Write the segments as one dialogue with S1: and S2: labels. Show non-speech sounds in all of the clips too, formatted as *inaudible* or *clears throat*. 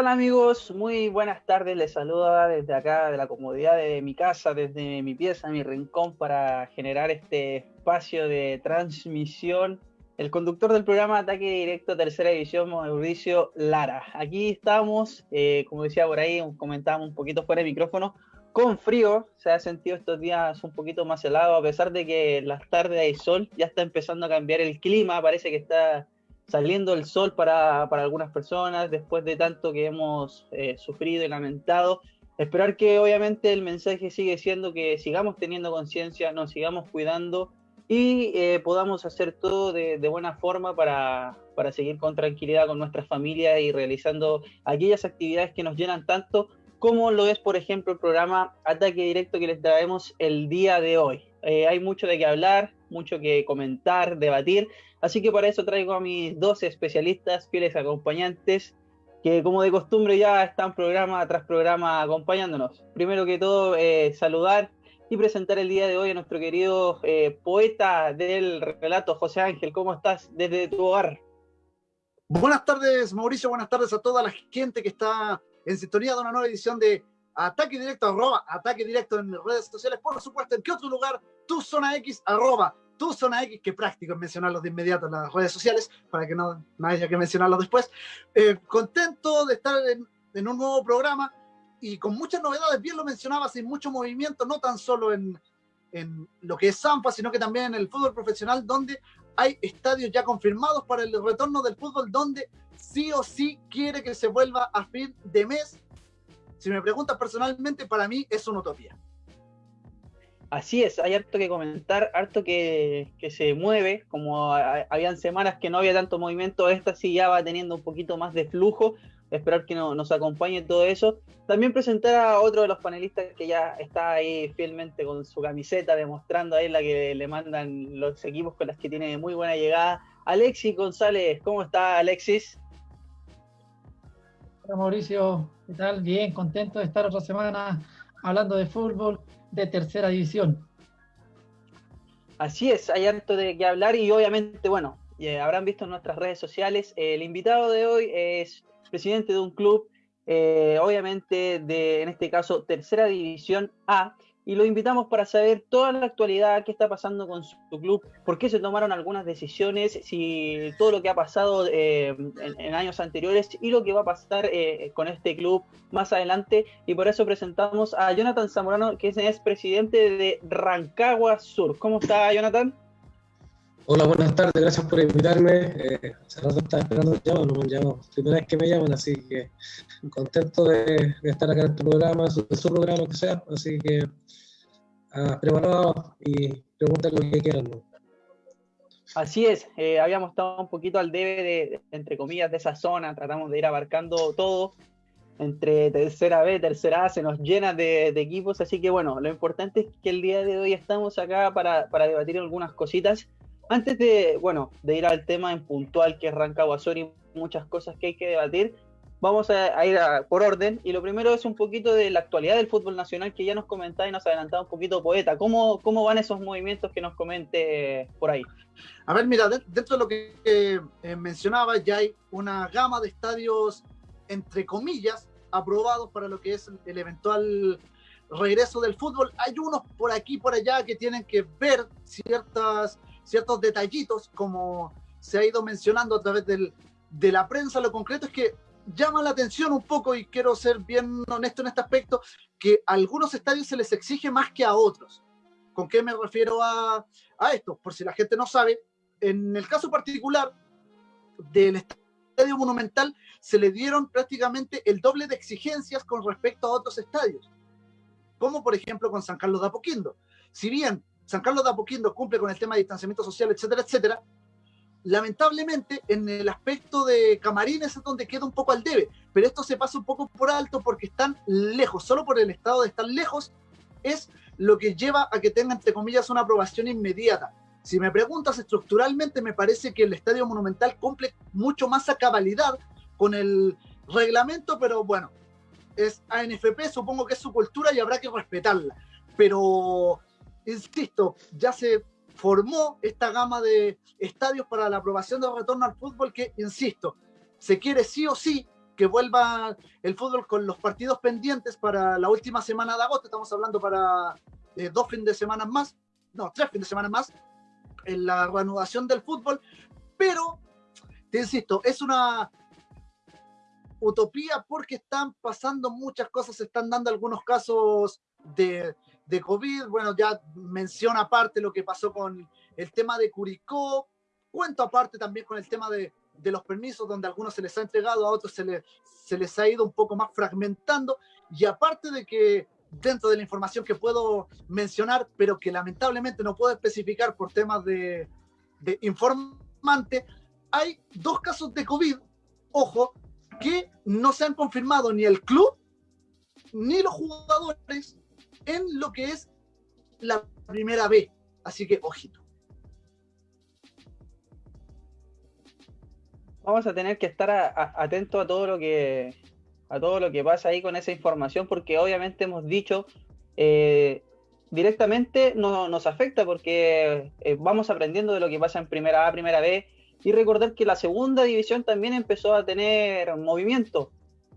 S1: ¿Qué tal amigos? Muy buenas tardes, les saluda desde acá, de la comodidad de mi casa, desde mi pieza, mi rincón, para generar este espacio de transmisión. El conductor del programa Ataque Directo Tercera División, Mauricio Lara. Aquí estamos, eh, como decía por ahí, comentábamos un poquito fuera de micrófono, con frío, se ha sentido estos días un poquito más helado, a pesar de que las tardes hay sol, ya está empezando a cambiar el clima, parece que está saliendo el sol para, algunas personas después de tanto que hemos eh, sufrido y lamentado. Esperar que obviamente el mensaje sigue siendo que sigamos teniendo conciencia, nos sigamos cuidando y eh, podamos hacer todo de, buena forma para, para, seguir con tranquilidad con nuestras familias y realizando aquellas actividades que nos llenan tanto como lo es, por ejemplo, el programa Ataque Directo que les traemos el día de hoy. Eh, hay mucho de qué hablar, mucho que comentar, debatir, así que para eso traigo a mis dos especialistas, fieles acompañantes, que como de costumbre ya están programa tras programa acompañándonos. Primero que todo, eh, saludar y presentar el día de hoy a nuestro querido eh, poeta del relato, José Ángel. ¿Cómo estás desde tu hogar?
S2: Buenas tardes, Mauricio. Buenas tardes a toda la gente que está en sintonía de una nueva edición de Ataque Directo, arroba, Ataque Directo en redes sociales. Por supuesto, ¿en qué otro lugar? Tu Zona X, arroba, Tu Zona X, que práctico es mencionarlos de inmediato en las redes sociales, para que no, haya que mencionarlos después. Eh, contento de estar en, en, un nuevo programa y con muchas novedades, bien lo mencionaba, sin mucho movimiento, no tan solo en, en lo que es Zampa, sino que también en el fútbol profesional, donde hay estadios ya confirmados para el retorno del fútbol, donde sí o sí quiere que se vuelva a fin de mes si me preguntas personalmente, para mí es una utopía.
S1: Así es, hay harto que comentar, harto que, se mueve, como habían semanas que no había tanto movimiento, esta sí ya va teniendo un poquito más de flujo, esperar que nos acompañe todo eso. También presentar a otro de los panelistas que ya está ahí fielmente con su camiseta, demostrando ahí la que le mandan los equipos con las que tiene muy buena llegada. Alexis González, ¿cómo está Alexis?
S3: Hola Mauricio, ¿qué? Bien, contento de estar otra semana hablando de fútbol de tercera división.
S1: Así es, hay harto de qué hablar y obviamente, bueno, habrán visto en nuestras redes sociales, el invitado de hoy es presidente de un club, eh, obviamente de, en este caso, tercera división A, y lo invitamos para saber toda la actualidad, qué está pasando con su club, por qué se tomaron algunas decisiones, si todo lo que ha pasado eh, en, años anteriores y lo que va a pasar eh, con este club más adelante. Y por eso presentamos a Jonathan Zamorano, que es, presidente de Rancagua Sur. ¿Cómo está, Jonathan?
S4: Hola, buenas tardes, gracias por invitarme. Eh, hace rato estaba esperando el llamado, no me llamo, primera vez que me llaman, así que contento de, estar acá en este programa, su, su programa que sea, así que ah, preparado y pregunten lo que quieran.
S1: Así es, eh, habíamos estado un poquito al debe de, entre comillas, de esa zona, tratamos de ir abarcando todo, entre tercera B, tercera A, se nos llena de, equipos, así que bueno, lo importante es que el día de hoy estamos acá para, para debatir algunas cositas antes de, bueno, de ir al tema en puntual que es Rancagua y muchas cosas que hay que debatir, vamos a, ir por orden. Y lo primero es un poquito de la actualidad del fútbol nacional que ya nos comentaba y nos adelantaba un poquito Poeta. ¿Cómo, cómo van esos movimientos que nos comente por ahí?
S2: A ver, mira, dentro de lo que eh, mencionaba, ya hay una gama de estadios, entre comillas, aprobados para lo que es el eventual regreso del fútbol. Hay unos por aquí, por allá, que tienen que ver ciertas ciertos detallitos, como se ha ido mencionando a través del, de la prensa. Lo concreto es que llama la atención un poco, y quiero ser bien honesto en este aspecto, que a algunos estadios se les exige más que a otros. ¿Con qué me refiero a, a esto? Por si la gente no sabe, en el caso particular del Estadio Monumental se le dieron prácticamente el doble de exigencias con respecto a otros estadios, como por ejemplo con San Carlos de Apoquindo. Si bien San Carlos de Apoquindo cumple con el tema de distanciamiento social, etcétera, etcétera, lamentablemente en el aspecto de camarines es donde queda un poco al debe, pero esto se pasa un poco por alto porque están lejos, solo por el estado de estar lejos es lo que lleva a que tenga, entre comillas, una aprobación inmediata. Si me preguntas estructuralmente, me parece que el Estadio Monumental cumple mucho más a cabalidad con el reglamento, pero bueno, es ANFP, supongo que es su cultura y habrá que respetarla. Pero insisto, ya se formó esta gama de estadios para la aprobación del retorno al fútbol que, insisto, se quiere sí o sí que vuelva el fútbol con los partidos pendientes para la última semana de agosto. Estamos hablando para eh, dos fines de semana más, no, tres fines de semana más, en la reanudación del fútbol. Pero, te insisto, es una utopía porque están pasando muchas cosas, se están dando algunos casos de, de COVID. Bueno, ya menciona aparte lo que pasó con el tema de Curicó. Cuento aparte también con el tema de, de los permisos, donde a algunos se les ha entregado, a otros se, les se les ha ido un poco más fragmentando. Y aparte de que dentro de la información que puedo mencionar, pero que lamentablemente no puedo especificar por temas de, de informante, hay dos casos de COVID, ojo, que no se han confirmado ni el club ni los jugadores en lo que es la primera B. Así que, ojito.
S1: Vamos a tener que estar atentos a todo lo que a todo lo que pasa ahí con esa información, porque obviamente hemos dicho eh, directamente no nos afecta porque eh, vamos aprendiendo de lo que pasa en primera A, primera B, y recordar que la segunda división también empezó a tener movimiento.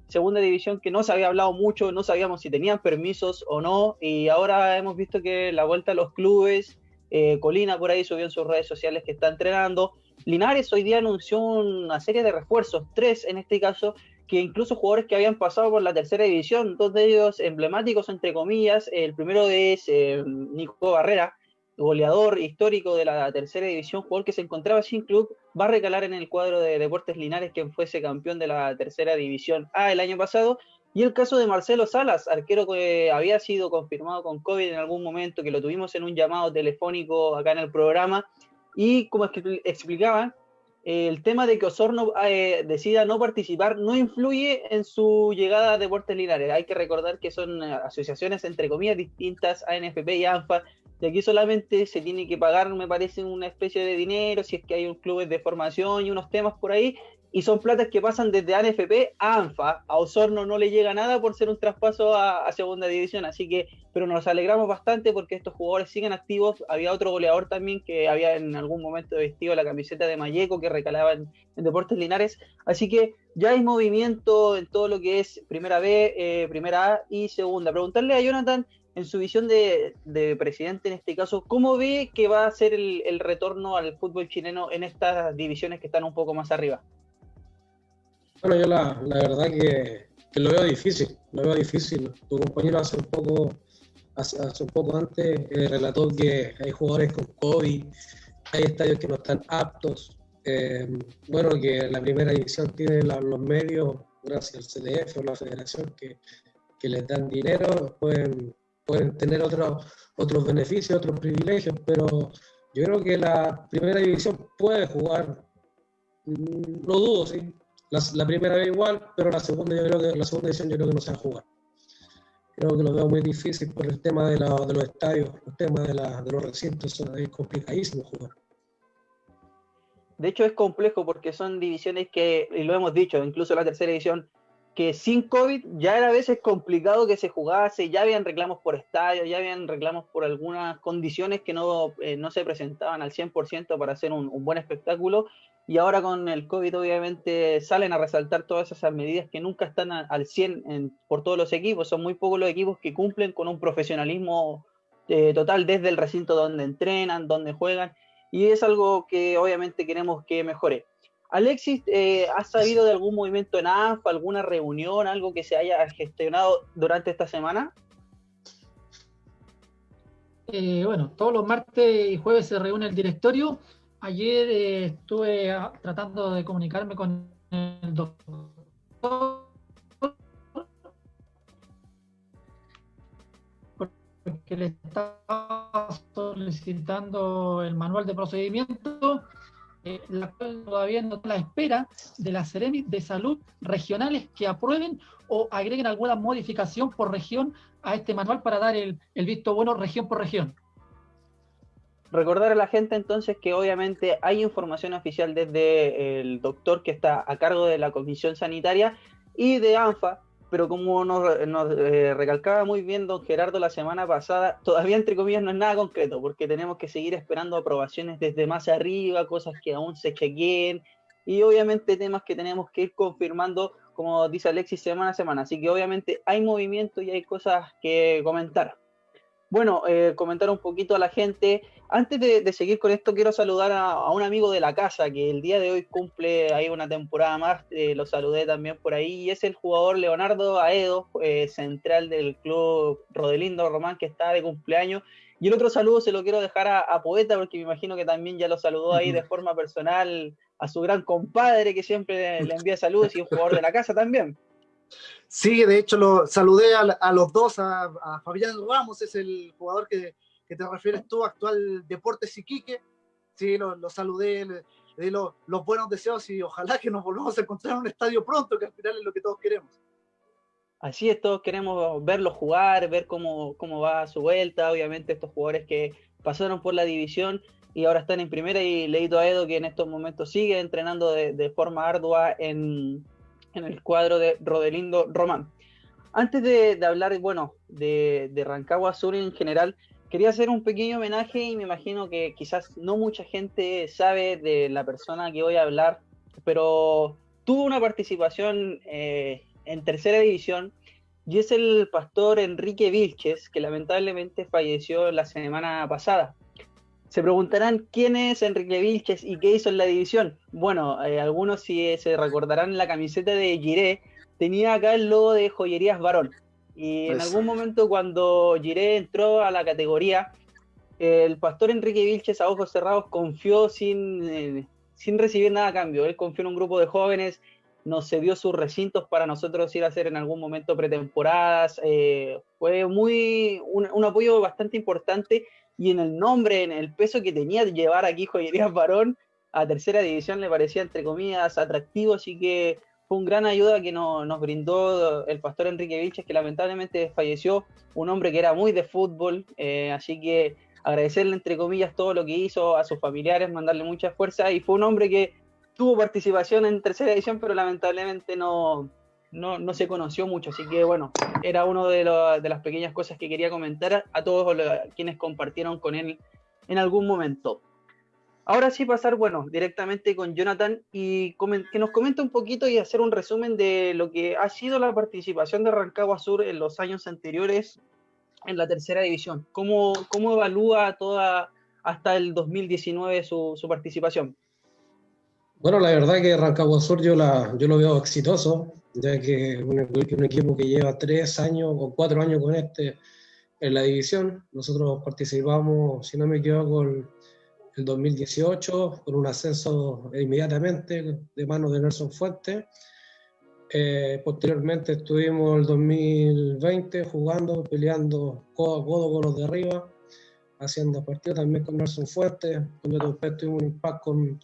S1: Segunda división que no se había hablado mucho, no sabíamos si tenían permisos o no, y ahora hemos visto que la vuelta a los clubes, eh, Colina por ahí subió en sus redes sociales que está entrenando. Linares hoy día anunció una serie de refuerzos, tres en este caso, que incluso jugadores que habían pasado por la tercera división, dos de ellos emblemáticos, entre comillas. El primero es eh, Nico Barrera, goleador histórico de la tercera división, jugador que se encontraba sin club, va a recalar en el cuadro de Deportes Linares, quien fuese campeón de la tercera división A el año pasado. Y el caso de Marcelo Salas, arquero que había sido confirmado con COVID en algún momento, que lo tuvimos en un llamado telefónico acá en el programa. Y como explicaban, el tema de que Osorno eh, decida no participar no influye en su llegada a Deportes Linares. Hay que recordar que son eh, asociaciones entre comillas distintas, ANFP y ANFA, y aquí solamente se tiene que pagar, me parece, una especie de dinero, si es que hay un club de formación y unos temas por ahí, y son platas que pasan desde ANFP a ANFA. A Osorno no le llega nada por ser un traspaso a, segunda división, así que, pero nos alegramos bastante porque estos jugadores siguen activos. Había otro goleador también que había en algún momento vestido la camiseta de Mayeco que recalaba en, Deportes Linares, así que ya hay movimiento en todo lo que es primera B, eh, primera A y segunda. Preguntarle a Jonathan en su visión de, presidente en este caso, ¿cómo ve que va a ser el retorno al fútbol chileno en estas divisiones que están un poco más arriba?
S4: Bueno, yo la, la verdad que, lo veo difícil, lo veo difícil. Tu compañero hace un poco, hace, un poco antes eh, relató que hay jugadores con COVID, hay estadios que no están aptos. Eh, bueno, que la primera división tiene los medios, gracias al CDF o la federación, que, que les dan dinero, pueden, pueden tener otros otros beneficios, otros privilegios, pero yo creo que la primera división puede jugar, no dudo, sí, la, primera vez igual, pero la segunda yo creo que la segunda edición yo creo que no se va a jugar. Creo que lo veo muy difícil por el tema de, de los estadios, el tema de, de los recintos, es complicadísimo jugar.
S1: De hecho es complejo porque son divisiones que, y lo hemos dicho, incluso la tercera edición, que sin COVID ya era a veces complicado que se jugase, ya habían reclamos por estadio, ya habían reclamos por algunas condiciones que no, eh, no se presentaban al 100% para hacer un, un, buen espectáculo y ahora con el COVID obviamente salen a resaltar todas esas medidas que nunca están al 100 por todos los equipos. Son muy pocos los equipos que cumplen con un profesionalismo eh, total desde el recinto donde entrenan, donde juegan, y es algo que obviamente queremos que mejore. Alexis, eh, ¿has sabido de algún movimiento en AFA, alguna reunión, algo que se haya gestionado durante esta semana?
S3: Eh, bueno, todos los martes y jueves se reúne el directorio Ayer eh, estuve tratando de comunicarme con el doctor porque le estaba solicitando el manual de procedimiento, eh, la cual todavía no la espera de las Seremis de salud regionales que aprueben o agreguen alguna modificación por región a este manual para dar el visto bueno región por región.
S1: Recordar a la gente entonces que obviamente hay información oficial desde el doctor que está a cargo de la comisión sanitaria y de ANFA, pero como nos, eh, recalcaba muy bien don Gerardo la semana pasada, todavía entre comillas no es nada concreto, porque tenemos que seguir esperando aprobaciones desde más arriba, cosas que aún se chequeen, y obviamente temas que tenemos que ir confirmando, como dice Alexis, semana a semana. Así que obviamente hay movimiento y hay cosas que comentar. Bueno, eh, comentar un poquito a la gente. Antes de, seguir con esto, quiero saludar a, un amigo de la casa que el día de hoy cumple ahí una temporada más. Eh, lo saludé también por ahí. Y es el jugador Leonardo Aedo, eh, central del club Rodelindo Román, que está de cumpleaños. Y el otro saludo se lo quiero dejar a, Poeta, porque me imagino que también ya lo saludó ahí de forma personal a su gran compadre, que siempre le envía saludos y un jugador de la casa también.
S2: Sí, de hecho lo saludé a, los dos, a, Fabián Ramos, es el jugador que, te refieres tú, actual Deportes Iquique. Sí, lo, saludé, le, di los buenos deseos y ojalá que nos volvamos a encontrar en un estadio pronto, que al final es lo que todos queremos.
S1: Así es, todos queremos verlo jugar, ver cómo, cómo va su vuelta. Obviamente, estos jugadores que pasaron por la división y ahora están en primera. Y leído a Edo que en estos momentos sigue entrenando de forma ardua en, en el cuadro de Rodelindo Román. Antes de, hablar, bueno, de, Rancagua Sur en general, quería hacer un pequeño homenaje y me imagino que quizás no mucha gente sabe de la persona que voy a hablar, pero tuvo una participación eh, en tercera división y es el pastor Enrique Vilches, que lamentablemente falleció la semana pasada. Se preguntarán quién es Enrique Vilches y qué hizo en la división. Bueno, eh, algunos si se recordarán la camiseta de Giré, tenía acá el logo de Joyerías Varón. Y en pues algún momento cuando Giré entró a la categoría, el pastor Enrique Vilches a ojos cerrados confió sin, eh, sin recibir nada a cambio. Él confió en un grupo de jóvenes, nos cedió sus recintos para nosotros ir a hacer en algún momento pretemporadas. Eh, fue muy un, apoyo bastante importante y en el nombre, en el peso que tenía de llevar aquí Joyerías Varón a tercera división le parecía, entre comillas, atractivo, así que fue un gran ayuda que nos brindó el pastor Enrique Vilches, que lamentablemente falleció, un hombre que era muy de fútbol, eh, así que agradecerle, entre comillas, todo lo que hizo a sus familiares, mandarle mucha fuerza, y fue un hombre que tuvo participación en tercera división, pero lamentablemente no, no, no se conoció mucho, así que bueno, era una de, de, las pequeñas cosas que quería comentar a todos quienes compartieron con él en algún momento. Ahora sí pasar, bueno, directamente con Jonathan y que nos comente un poquito y hacer un resumen de lo que ha sido la participación de Rancagua Sur en los años anteriores en la tercera división. ¿Cómo, cómo evalúa toda hasta el 2019 su, su participación?
S4: Bueno, la verdad que Rancagua Sur yo, la, yo lo veo exitoso ya que un, un equipo que lleva tres años o cuatro años con este en la división. Nosotros participamos, si no me equivoco, el, el 2018 con un ascenso inmediatamente de manos de Nelson Fuentes. Eh, posteriormente estuvimos el 2020 jugando, peleando codo a codo con los de arriba, haciendo partidos también con Nelson Fuentes, donde después tuvimos un impacto con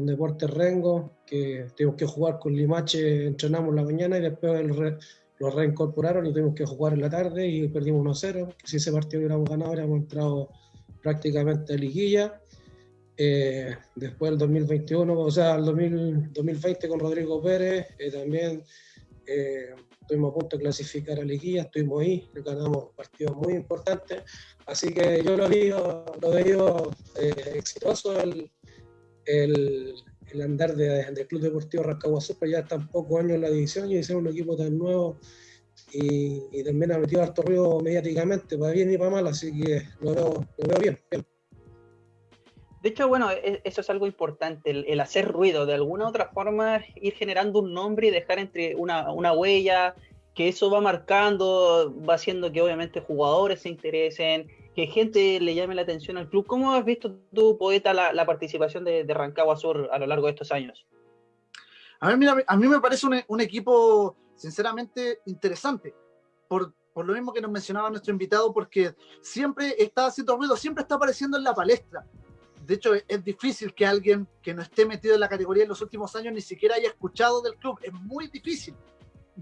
S4: con Deportes Rengo, que tuvimos que jugar con Limache, entrenamos la mañana y después lo reincorporaron y tuvimos que jugar en la tarde y perdimos 1-0. Si ese partido hubiéramos ganado, habríamos entrado prácticamente a liguilla. Eh, después el 2021, o sea, el 2020 con Rodrigo Pérez, eh, también eh, estuvimos a punto de clasificar a liguilla, estuvimos ahí, ganamos partidos muy importantes. Así que yo lo digo, lo veo exitoso el, el, andar del Club Deportivo Rancagua pero ya están pocos años en la división y hicieron un equipo tan nuevo y, también ha metido harto ruido mediáticamente, para bien y para mal, así que lo veo, bien,
S1: De hecho, bueno, e, eso es algo importante, el, hacer ruido, de alguna u otra forma ir generando un nombre y dejar entre una, una huella, que eso va marcando, va haciendo que obviamente jugadores se interesen, que gente le llame la atención al club. ¿Cómo has visto tú, poeta, la, participación de, de, Rancagua Sur a lo largo de estos años?
S2: A mí, a mí me parece un, equipo sinceramente interesante, por, lo mismo que nos mencionaba nuestro invitado, porque siempre está haciendo ruido, siempre está apareciendo en la palestra. De hecho, es difícil que alguien que no esté metido en la categoría en los últimos años ni siquiera haya escuchado del club. Es muy difícil.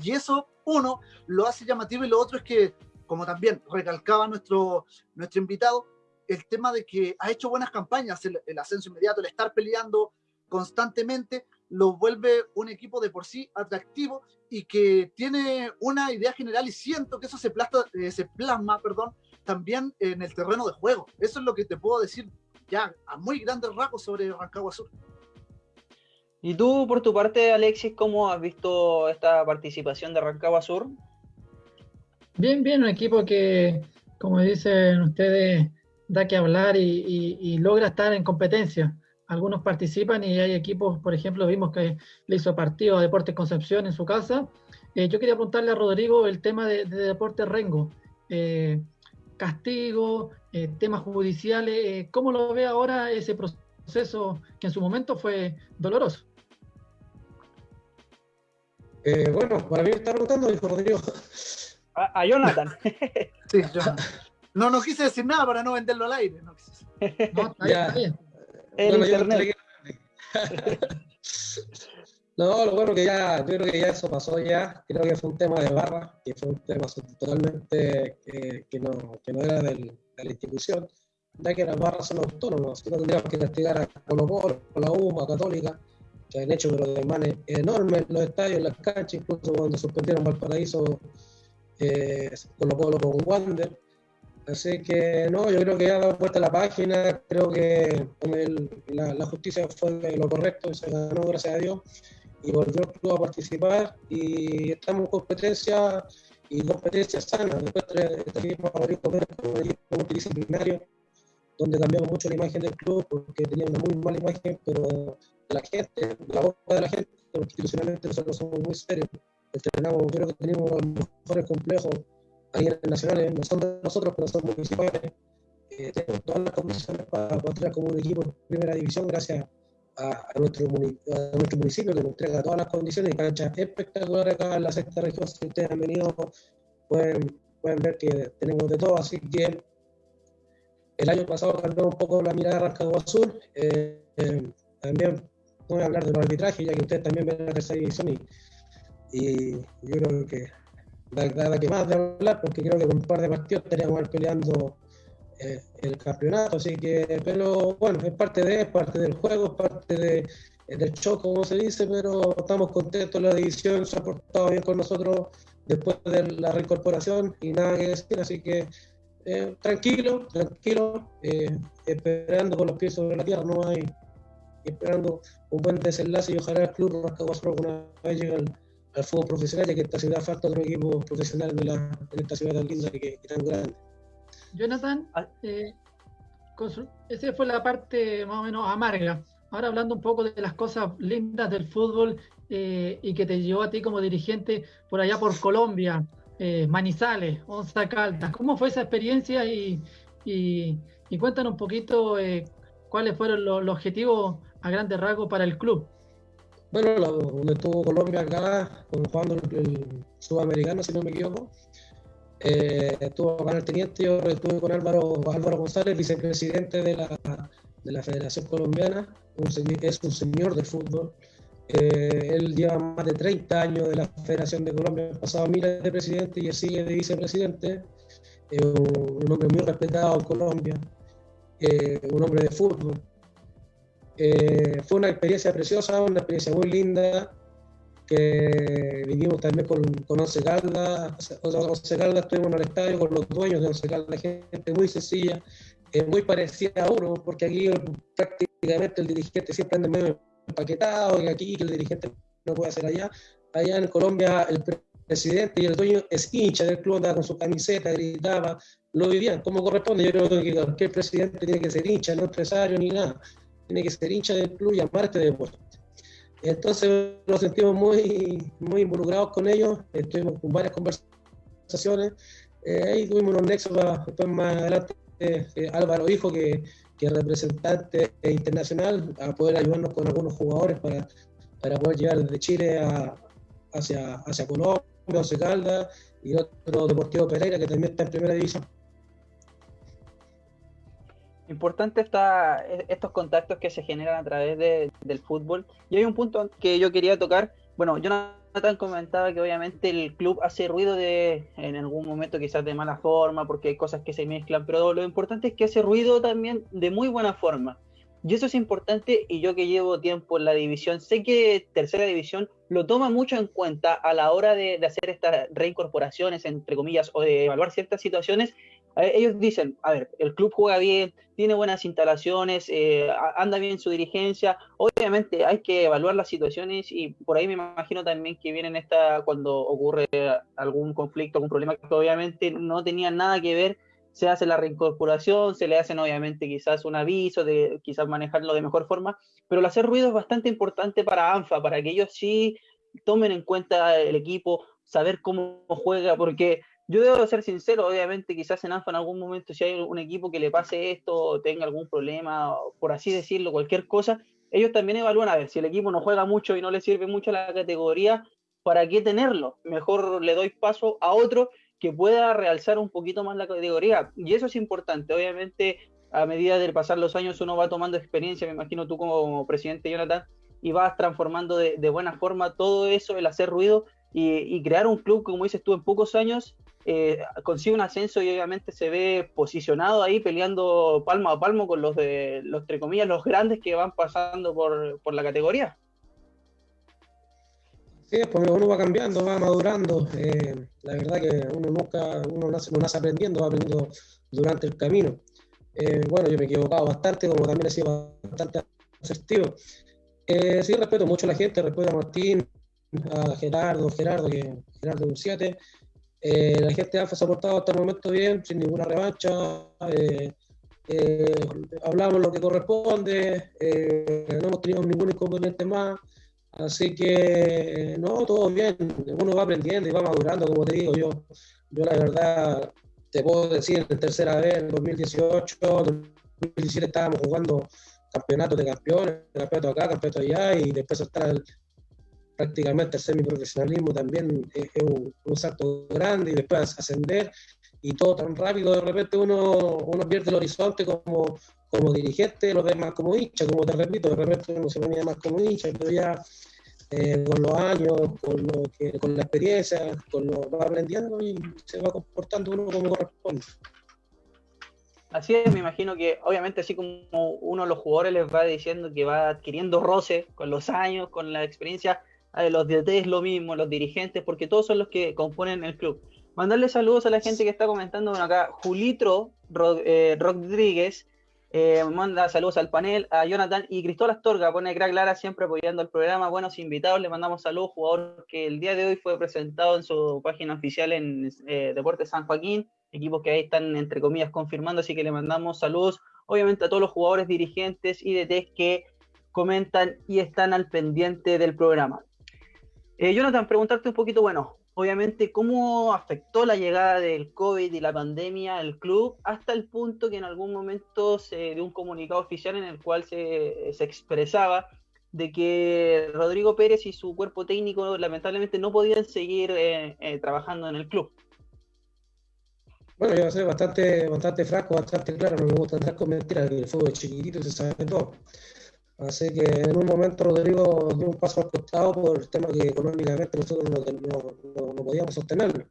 S2: Y eso, uno, lo hace llamativo y lo otro es que como también recalcaba nuestro, nuestro invitado, el tema de que ha hecho buenas campañas, el, ascenso inmediato, el estar peleando constantemente, lo vuelve un equipo de por sí atractivo y que tiene una idea general y siento que eso se, plasma, eh, se plasma perdón, también en el terreno de juego. Eso es lo que te puedo decir ya a muy grandes rasgos sobre Rancagua Sur.
S1: ¿Y tú, por tu parte, Alexis, cómo has visto esta participación de Rancagua Sur?
S3: Bien, bien, un equipo que, como dicen ustedes, da que hablar y, logra estar en competencia. Algunos participan y hay equipos, por ejemplo, vimos que le hizo partido a Deportes Concepción en su casa. Eh, yo quería preguntarle a Rodrigo el tema de, Deportes Rengo. Eh, castigo, eh, temas judiciales, ¿cómo lo ve ahora ese proceso que en su momento fue doloroso?
S4: bueno, para mí está preguntando, dijo Rodrigo.
S1: A, Jonathan. *laughs*
S2: sí, Jonathan. No, no quise decir nada para no venderlo al aire. No,
S3: está bien, *laughs*
S4: no, lo bueno que ya, yo creo que ya eso pasó ya, creo que fue un tema de barra, que fue un tema totalmente que, no, que no era de la institución, ya que las barras son autónomas, no tendríamos que castigar a Colo Colo, a la UMA, a Católica, que han hecho pero manes enormes en los estadios, en las canchas, incluso cuando suspendieron Valparaíso eh, Colo Colo con Wander, Así que no, yo creo que ya ha dado vuelta la página, creo que la, justicia fue lo correcto, se ganó gracias a Dios y volvió el club a participar y estamos en competencia y competencia sana. Después trajimos a Mauricio Pérez como equipo donde cambiamos mucho la imagen del club porque tenía una muy mala imagen, pero la gente, la boca de la gente, institucionalmente nosotros somos muy serios. Entrenamos, creo que tenemos los mejores complejos a nivel nacional, no son de nosotros, pero son municipales. Eh, tenemos todas las condiciones para poder como un equipo en primera división gracias a, nuestro, a nuestro municipio que nos entrega todas las condiciones y canchas espectaculares acá en la sexta región. Si ustedes han venido, pueden, pueden ver que tenemos de todo. Así que el año pasado cambió un poco la mirada de Rancagua Azul. Eh, eh, también voy a hablar de los arbitrajes, ya que ustedes también ven la tercera división y, y yo creo que nada que más de hablar, porque creo que con un par de partidos estaríamos peleando eh, el campeonato, así que, pero bueno, es parte de, es parte del juego, es parte de, del show, como se dice, pero estamos contentos, la división se ha portado bien con nosotros después de la reincorporación y nada que decir, así que eh, tranquilo, tranquilo, eh, esperando con los pies sobre la tierra, no hay, esperando un buen desenlace y ojalá el club Rascaguasro alguna vez llegue al al fútbol profesional, ya que esta ciudad falta otro equipo profesional de la, en esta ciudad tan linda y, que, tan grande.
S3: Jonathan, ah. eh, esa fue la parte más o menos amarga. Ahora hablando un poco de las cosas lindas del fútbol eh, y que te llevó a ti como dirigente por allá por Colombia, eh, Manizales, Onza Caldas. ¿Cómo fue esa experiencia? Y, y, cuéntanos un poquito cuáles fueron los, los objetivos a grandes rasgos para el club.
S4: Bueno, donde estuvo Colombia acá, jugando el, sudamericano, si no me equivoco. Eh, estuvo con el teniente, yo estuve con Álvaro, Álvaro González, vicepresidente de la, de la Federación Colombiana, es un señor del fútbol. Eh, él lleva más de 30 años de la Federación de Colombia, ha pasado miles de presidentes y él sigue de vicepresidente. un, un hombre muy respetado en Colombia, eh, un hombre de fútbol. Eh, fue una experiencia preciosa, una experiencia muy linda, que vivimos también con, con Once Caldas. Once Caldas estuvimos en el estadio con los dueños de Once Caldas, gente muy sencilla, eh, muy parecida a uno, porque aquí prácticamente el dirigente siempre anda medio empaquetado, y aquí el dirigente no puede hacer allá. Allá en Colombia el presidente y el dueño es hincha del club, andaba con su camiseta, gritaba, lo vivían como corresponde. Yo creo que cualquier presidente tiene que ser hincha, no empresario ni nada tiene que ser hincha del club y amar este deporte. Entonces nos sentimos muy, muy involucrados con ellos, estuvimos con varias conversaciones, eh, ahí tuvimos unos nexos después más adelante eh, Álvaro dijo que, que representante internacional a poder ayudarnos con algunos jugadores para, para poder llegar desde Chile hacia, hacia Colombia, Once Caldas y otro Deportivo Pereira que también está en primera división.
S1: Importante está e, estos contactos que se generan a través del fútbol. Y hay un punto que yo quería tocar. Bueno, Jonathan comentaba que obviamente el club hace ruido de en algún momento quizás de mala forma porque hay cosas que se mezclan, pero lo importante es que hace ruido también de muy buena forma. Y eso es importante y yo que llevo tiempo en la división, sé que tercera división lo toma mucho en cuenta a la hora de, de hacer estas reincorporaciones, entre comillas, o de evaluar ciertas situaciones ellos dicen, a ver, el club juega bien, tiene buenas instalaciones, eh, anda bien su dirigencia, obviamente hay que evaluar las situaciones y por ahí me imagino también que vienen esta cuando ocurre algún conflicto, algún problema que obviamente no tenía nada que ver, se hace la reincorporación, se le hacen obviamente quizás un aviso de quizás manejarlo de mejor forma, pero el hacer ruido es bastante importante para ANFA, para que ellos sí tomen en cuenta el equipo, saber cómo juega, porque yo debo ser sincero, obviamente quizás en ANFA en algún momento si hay un equipo que le pase esto, tenga algún problema, por así decirlo, cualquier cosa, ellos también evalúan a ver si el equipo no juega mucho y no le sirve mucho a la categoría, ¿para qué tenerlo? Mejor le doy paso a otro que pueda realzar un poquito más la categoría. Y eso es importante, obviamente a medida de pasar los años uno va tomando experiencia, me imagino tú como presidente Jonathan, y vas transformando de, buena forma todo eso, el hacer ruido y, y, crear un club, como dices tú, en pocos años eh, consigue un ascenso y obviamente se ve posicionado ahí peleando palmo a palmo con los de los entre comillas los grandes que van pasando por, por la categoría.
S4: Sí, pues uno va cambiando, va madurando. Eh, la verdad que uno nunca, uno nace, no nace aprendiendo, va aprendiendo durante el camino. Eh, bueno, yo me he equivocado bastante, como también he sido bastante asertivo. Eh, sí, respeto mucho a la gente, respeto a Martín, a Gerardo, Gerardo, Gerardo 7, eh, la gente AFA se ha portado hasta el momento bien, sin ninguna revancha. Eh, eh, hablamos lo que corresponde, no hemos tenido ningún inconveniente más. Así que, no, todo bien. Uno va aprendiendo y va madurando, como te digo. Yo, yo la verdad, te puedo decir, en tercera vez, en 2018, 2017 estábamos jugando campeonatos de campeones, campeonato acá, campeonato allá, y después hasta el, prácticamente el semiprofesionalismo también es, un, salto grande y después ascender y todo tan rápido, de repente uno, uno pierde el horizonte como, como dirigente, lo ve más como hincha, como te repito, de repente uno se ponía más como hincha, pero ya eh, con los años, con, lo que, con la experiencia, con lo va aprendiendo y se va comportando uno como corresponde.
S1: Así es, me imagino que obviamente así como uno de los jugadores les va diciendo que va adquiriendo roce con los años, con la experiencia, los DT lo mismo, los dirigentes, porque todos son los que componen el club. Mandarle saludos a la gente que está comentando bueno, acá. Julitro eh, Rodríguez eh, manda saludos al panel, a Jonathan y Cristóbal Astorga, pone crack Lara siempre apoyando el programa. Buenos invitados, le mandamos saludos, jugador que el día de hoy fue presentado en su página oficial en eh, Deportes San Joaquín, equipos que ahí están entre comillas confirmando, así que le mandamos saludos, obviamente a todos los jugadores, dirigentes y DTs que comentan y están al pendiente del programa. Eh, Jonathan, preguntarte un poquito, bueno, obviamente, ¿cómo afectó la llegada del COVID y la pandemia al club hasta el punto que en algún momento se dio un comunicado oficial en el cual se, expresaba de que Rodrigo Pérez y su cuerpo técnico lamentablemente no podían seguir eh, eh, trabajando en el club?
S4: Bueno, yo soy bastante, bastante franco, bastante claro, no me gusta entrar con mentiras, el fútbol chiquitito se sabe todo. Así que en un momento Rodrigo dio un paso al costado por el tema que económicamente nosotros no, no, podíamos sostenerlo.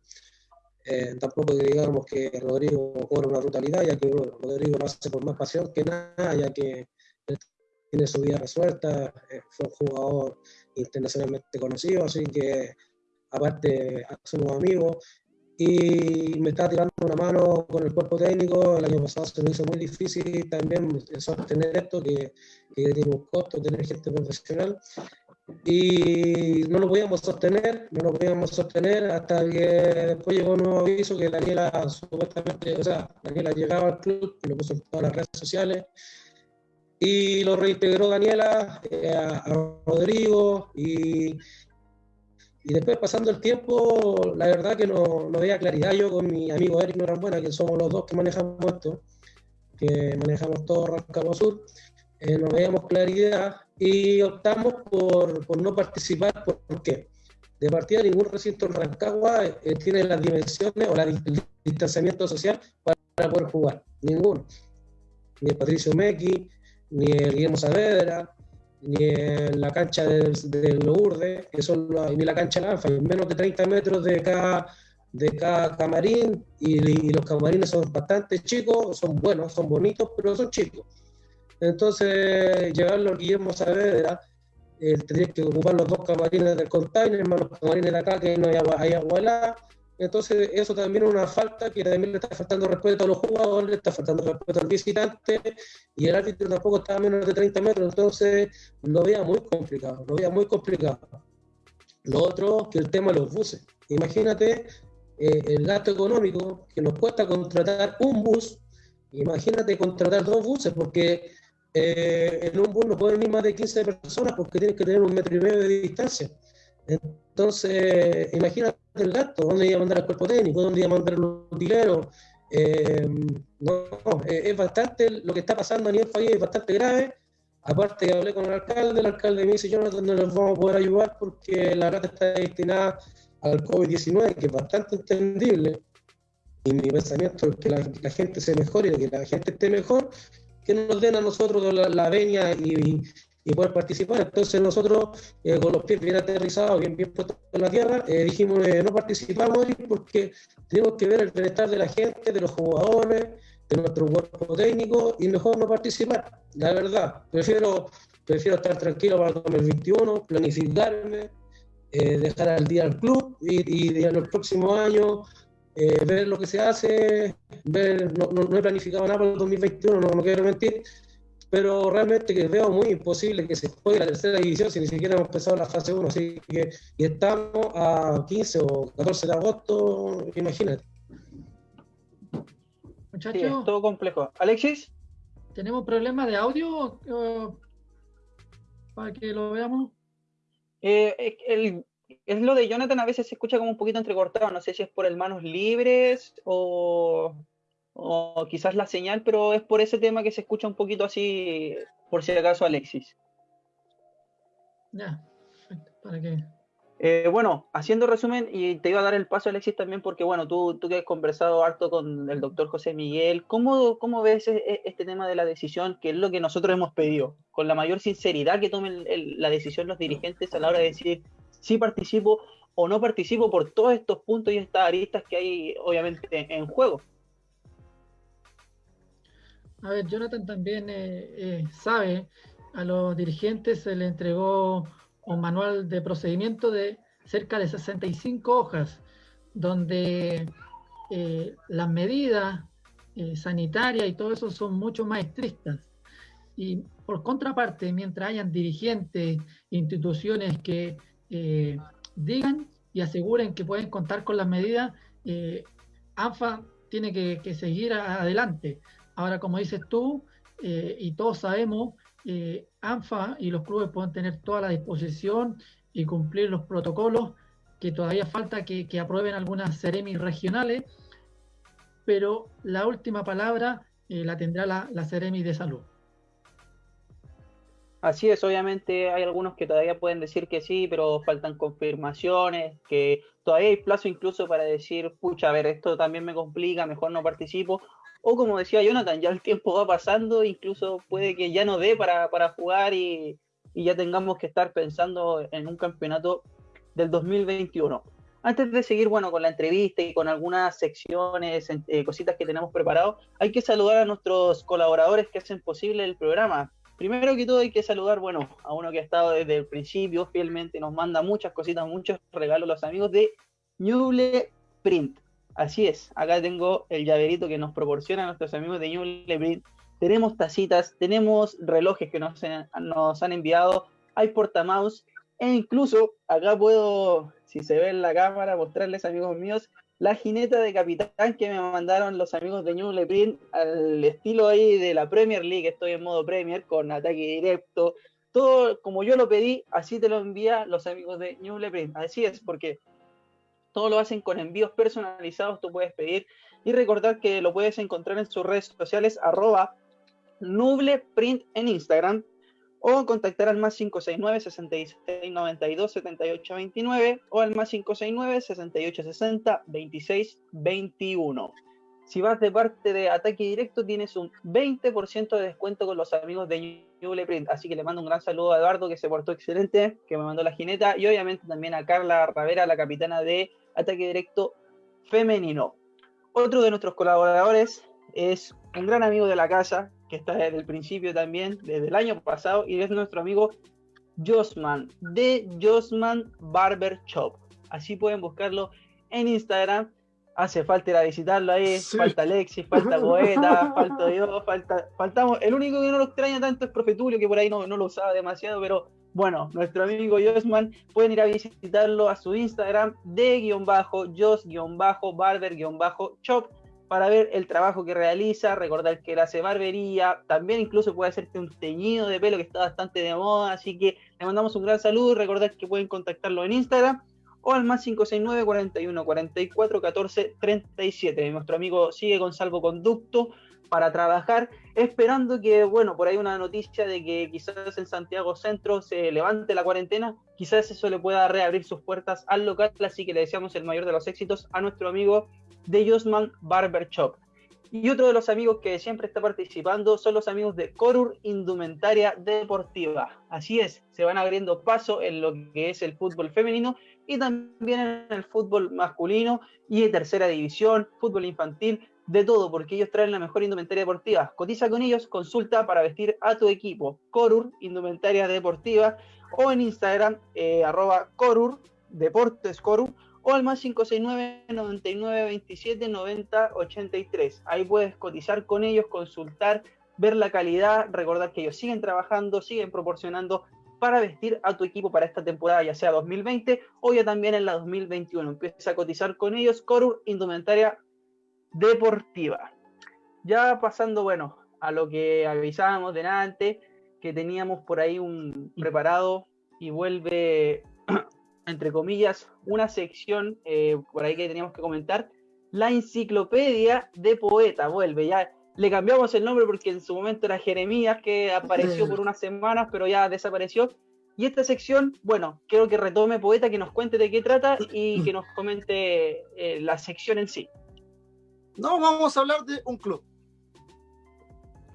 S4: Eh, tampoco digamos que Rodrigo cobra una brutalidad, ya que Rodrigo lo hace por más pasión que nada, ya que tiene su vida resuelta, eh, fue un jugador internacionalmente conocido, así que aparte somos amigos y me está tirando una mano con el cuerpo técnico. El año pasado se me hizo muy difícil también sostener esto, que, que tiene un costo tener gente profesional. Y no lo podíamos sostener, no lo podíamos sostener hasta que después llegó un nuevo aviso que Daniela supuestamente, o sea, Daniela llegaba al club, lo puso en todas las redes sociales y lo reintegró Daniela eh, a, Rodrigo y, y después, pasando el tiempo, la verdad que no, no veía claridad yo con mi amigo Eric Norambuena, que somos los dos que manejamos esto, que manejamos todo Rancagua Sur, eh, no veíamos claridad y optamos por, por, no participar. ¿Por qué? De partida, ningún recinto en Rancagua eh, tiene las dimensiones o el distanciamiento social para, poder jugar. Ninguno. Ni Patricio Mequi, ni Guillermo Saavedra, ni en la cancha del, del Lourdes, que son ni la cancha de Alfa, menos de 30 metros de cada, de cada camarín, y, los camarines son bastante chicos, son buenos, son bonitos, pero son chicos. Entonces, llevarlo a Guillermo Saavedra, eh, tendría que ocupar los dos camarines del container, más los camarines de acá, que no hay agua, hay entonces eso también es una falta que también le está faltando respeto a los jugadores, le está faltando respeto al visitante y el árbitro tampoco está a menos de 30 metros, entonces lo veía muy complicado, lo veía muy complicado. Lo otro, que el tema de los buses. Imagínate eh, el gasto económico que nos cuesta contratar un bus, imagínate contratar dos buses, porque eh, en un bus no pueden ir más de 15 personas porque tienes que tener un metro y medio de distancia. Entonces, imagínate el gasto, dónde iba a mandar al cuerpo técnico, dónde iba a mandar los utileros. Eh, no, es bastante lo que está pasando a nivel país, es bastante grave. Aparte hablé con el alcalde, el alcalde me dice, yo no, les vamos a poder ayudar porque la plata está destinada al COVID-19, que es bastante entendible. Y mi pensamiento es que la, gente se mejore que la gente esté mejor, que nos den a nosotros la, la veña y, y poder participar. Entonces nosotros, eh, con los pies bien aterrizados, bien, bien puestos en la tierra, eh, dijimos eh, no participamos porque tenemos que ver el bienestar de la gente, de los jugadores, de nuestro cuerpo técnico y mejor no participar. La verdad, prefiero, prefiero estar tranquilo para el 2021, planificarme, dejar al día al club y, en los próximos años ver lo que se hace, ver, no, no, he planificado nada para el 2021, no, no quiero mentir, pero realmente que veo muy imposible que se juegue la tercera división si ni siquiera hemos empezado la fase 1, así que y estamos a 15 o 14 de agosto, imagínate.
S1: Muchachos, todo complejo. Alexis,
S3: ¿tenemos problemas de audio para que lo veamos?
S1: Eh, es lo de Jonathan a veces se escucha como un poquito entrecortado, no sé si es por el manos libres o o quizás la señal, pero es por ese tema que se escucha un poquito así, por si acaso, Alexis.
S3: Ya, ¿para qué?
S1: Eh, bueno, haciendo resumen, y te iba a dar el paso, Alexis, también, porque bueno, tú, tú que has conversado harto con el doctor José Miguel, ¿cómo, ¿cómo ves e, e, este tema de la decisión, que es lo que nosotros hemos pedido? Con la mayor sinceridad que tomen la decisión los dirigentes a la hora de decir si participo o no participo por todos estos puntos y estas aristas que hay, obviamente, en juego.
S3: A ver, Jonathan también eh, eh, sabe, a los dirigentes se le entregó un manual de procedimiento de cerca de 65 hojas, donde eh, las medidas sanitarias y todo eso son mucho más estrictas. Y por contraparte, mientras hayan dirigentes, instituciones que digan y aseguren que pueden contar con las medidas, ANFA tiene que, que seguir adelante. Ahora, como dices tú, eh, y todos sabemos, eh, ANFA y los clubes pueden tener toda la disposición y cumplir los protocolos, que todavía falta que, aprueben algunas ceremis regionales, pero la última palabra eh, la tendrá la, la Ceremi de Salud.
S1: Así es, obviamente hay algunos que todavía pueden decir que sí, pero faltan confirmaciones, que todavía hay plazo incluso para decir, pucha, a ver, esto también me complica, mejor no participo, o como decía Jonathan, ya el tiempo va pasando, incluso puede que ya no dé para, jugar y, ya tengamos que estar pensando en un campeonato del 2021. Antes de seguir bueno, con la entrevista y con algunas secciones, eh, cositas que tenemos preparado, hay que saludar a nuestros colaboradores que hacen posible el programa. Primero que todo hay que saludar, bueno, a uno que ha estado desde el principio fielmente, nos manda muchas cositas, muchos regalos, los amigos de Newle Print. Así es, acá tengo el llaverito que nos proporcionan nuestros amigos de New Lebrun. Tenemos tacitas, tenemos relojes que nos, nos han enviado, hay portamouse e incluso acá puedo, si se ve en la cámara, mostrarles amigos míos la jineta de capitán que me mandaron los amigos de New Lebrun al estilo ahí de la Premier League. Estoy en modo Premier con ataque directo. Todo como yo lo pedí, así te lo envía los amigos de New Lebrun. Así es, porque todo lo hacen con envíos personalizados, tú puedes pedir y recordar que lo puedes encontrar en sus redes sociales arroba nubleprint en Instagram o contactar al más 569 66 92 78 29 o al más 569 68 60 26 21. Si vas de parte de Ataque Directo, tienes un 20% de descuento con los amigos de Nubleprint. Así que le mando un gran saludo a Eduardo, que se portó excelente, que me mandó la jineta, y obviamente también a Carla Ravera, la capitana de Ataque Directo Femenino. Otro de nuestros colaboradores es un gran amigo de la casa, que está desde el principio también, desde el año pasado, y es nuestro amigo Josman, de Josman Barber Shop. Así pueden buscarlo en Instagram. Hace falta ir a visitarlo ahí, falta Alexis, falta *laughs* Poeta, falta yo, falta, faltamos. El único que no lo extraña tanto es Profetulio, que por ahí no, no lo usaba demasiado, pero bueno, nuestro amigo Josman, pueden ir a visitarlo a su Instagram de guion bajo, jos guion bajo, barber guion bajo, chop para ver el trabajo que realiza, recordar que él hace barbería, también incluso puede hacerte un teñido de pelo que está bastante de moda, así que le mandamos un gran saludo, recordar que pueden contactarlo en Instagram o al más 569 41 44 14 37. Nuestro amigo sigue con salvoconducto para trabajar, esperando que, bueno, por ahí una noticia de que quizás en Santiago Centro se levante la cuarentena, quizás eso le pueda reabrir sus puertas al local, así que le deseamos el mayor de los éxitos a nuestro amigo de Josman Barber Shop. Y otro de los amigos que siempre está participando son los amigos de Corur Indumentaria Deportiva. Así es, se van abriendo paso en lo que es el fútbol femenino y también en el fútbol masculino y en tercera división, fútbol infantil, de todo, porque ellos traen la mejor indumentaria deportiva. Cotiza con ellos, consulta para vestir a tu equipo. Corur Indumentaria Deportiva o en Instagram, eh, arroba Corur, Deportes Corur o al más 569 99 27 90 83. Ahí puedes cotizar con ellos, consultar, ver la calidad, recordar que ellos siguen trabajando, siguen proporcionando para vestir a tu equipo para esta temporada, ya sea 2020 o ya también en la 2021. Empieza a cotizar con ellos, Corur Indumentaria Deportiva. Ya pasando, bueno, a lo que avisábamos delante, que teníamos por ahí un preparado y vuelve *clears throat* entre comillas, una sección eh, por ahí que teníamos que comentar. La enciclopedia de poeta vuelve. Ya le cambiamos el nombre porque en su momento era Jeremías, que apareció por unas semanas, pero ya desapareció. Y esta sección, bueno, quiero que retome Poeta, que nos cuente de qué trata y que nos comente eh, la sección en sí.
S2: No, vamos a hablar de un club.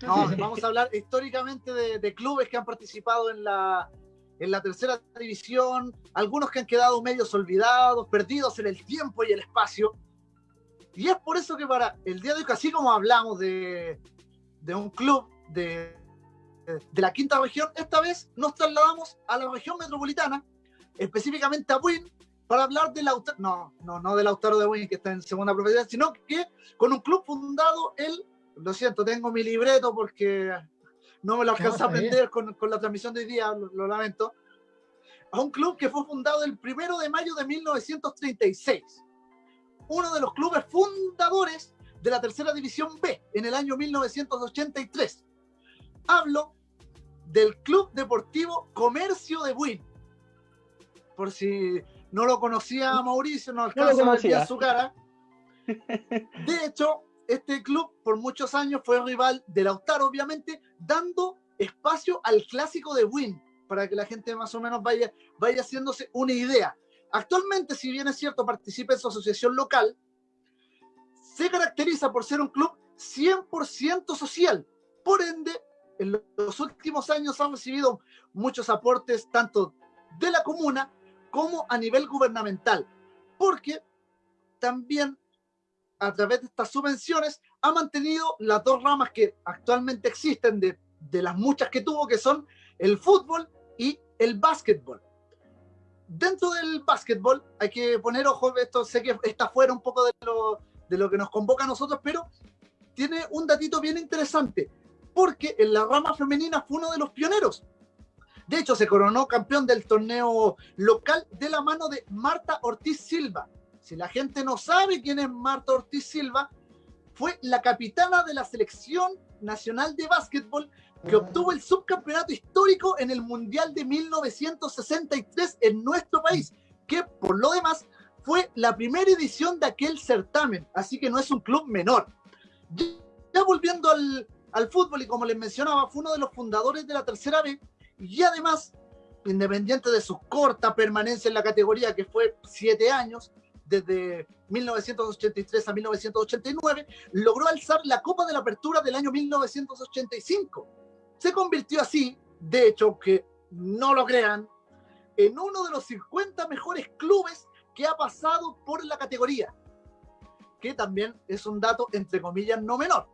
S2: vamos a hablar históricamente de, clubes que han participado en la, en la tercera división, algunos que han quedado medios olvidados, perdidos en el tiempo y el espacio. Y es por eso que para el día de hoy, así como hablamos de, de un club de, de la quinta región, esta vez nos trasladamos a la región metropolitana, específicamente a Buin, para hablar de Lautaro, no, no, no de Lautaro de Buin, que está en segunda propiedad, sino que con un club fundado el, lo siento, tengo mi libreto porque no me lo alcanza a aprender con, con, la transmisión de hoy día, lo, lamento, a un club que fue fundado el primero de mayo de 1936. Uno de los clubes fundadores de la tercera división B en el año 1983. Hablo del Club Deportivo Comercio de Buin. Por si no lo conocía Mauricio, no alcanza a ver su cara. *laughs* De hecho, este club por muchos años fue rival de Lautaro, obviamente, dando espacio al clásico de Win, para que la gente más o menos vaya, vaya haciéndose una idea. Actualmente, si bien es cierto, participa en su asociación local, se caracteriza por ser un club 100% social. Por ende, en los últimos años han recibido muchos aportes tanto de la comuna como a nivel gubernamental, porque también a través de estas subvenciones, ha mantenido las dos ramas que actualmente existen de, de las muchas que tuvo, que son el fútbol y el básquetbol. Dentro del básquetbol hay que poner ojo, esto sé que está fuera un poco de lo, de lo que nos convoca a nosotros, pero tiene un datito bien interesante, porque en la rama femenina fue uno de los pioneros. De hecho, se coronó campeón del torneo local de la mano de Marta Ortiz Silva, si la gente no sabe quién es Marta Ortiz Silva, fue la capitana de la selección nacional de básquetbol que obtuvo el subcampeonato histórico en el Mundial de 1963 en nuestro país, que por lo demás fue la primera edición de aquel certamen, así que no es un club menor. Ya volviendo al, al fútbol, y como les mencionaba, fue uno de los fundadores de la tercera B, y además, independiente de su corta permanencia en la categoría, que fue siete años, desde 1983 a 1989, logró alzar la Copa de la Apertura del año 1985. Se convirtió así, de hecho, que no lo crean, en uno de los 50 mejores clubes que ha pasado por la categoría, que también es un dato, entre comillas, no menor.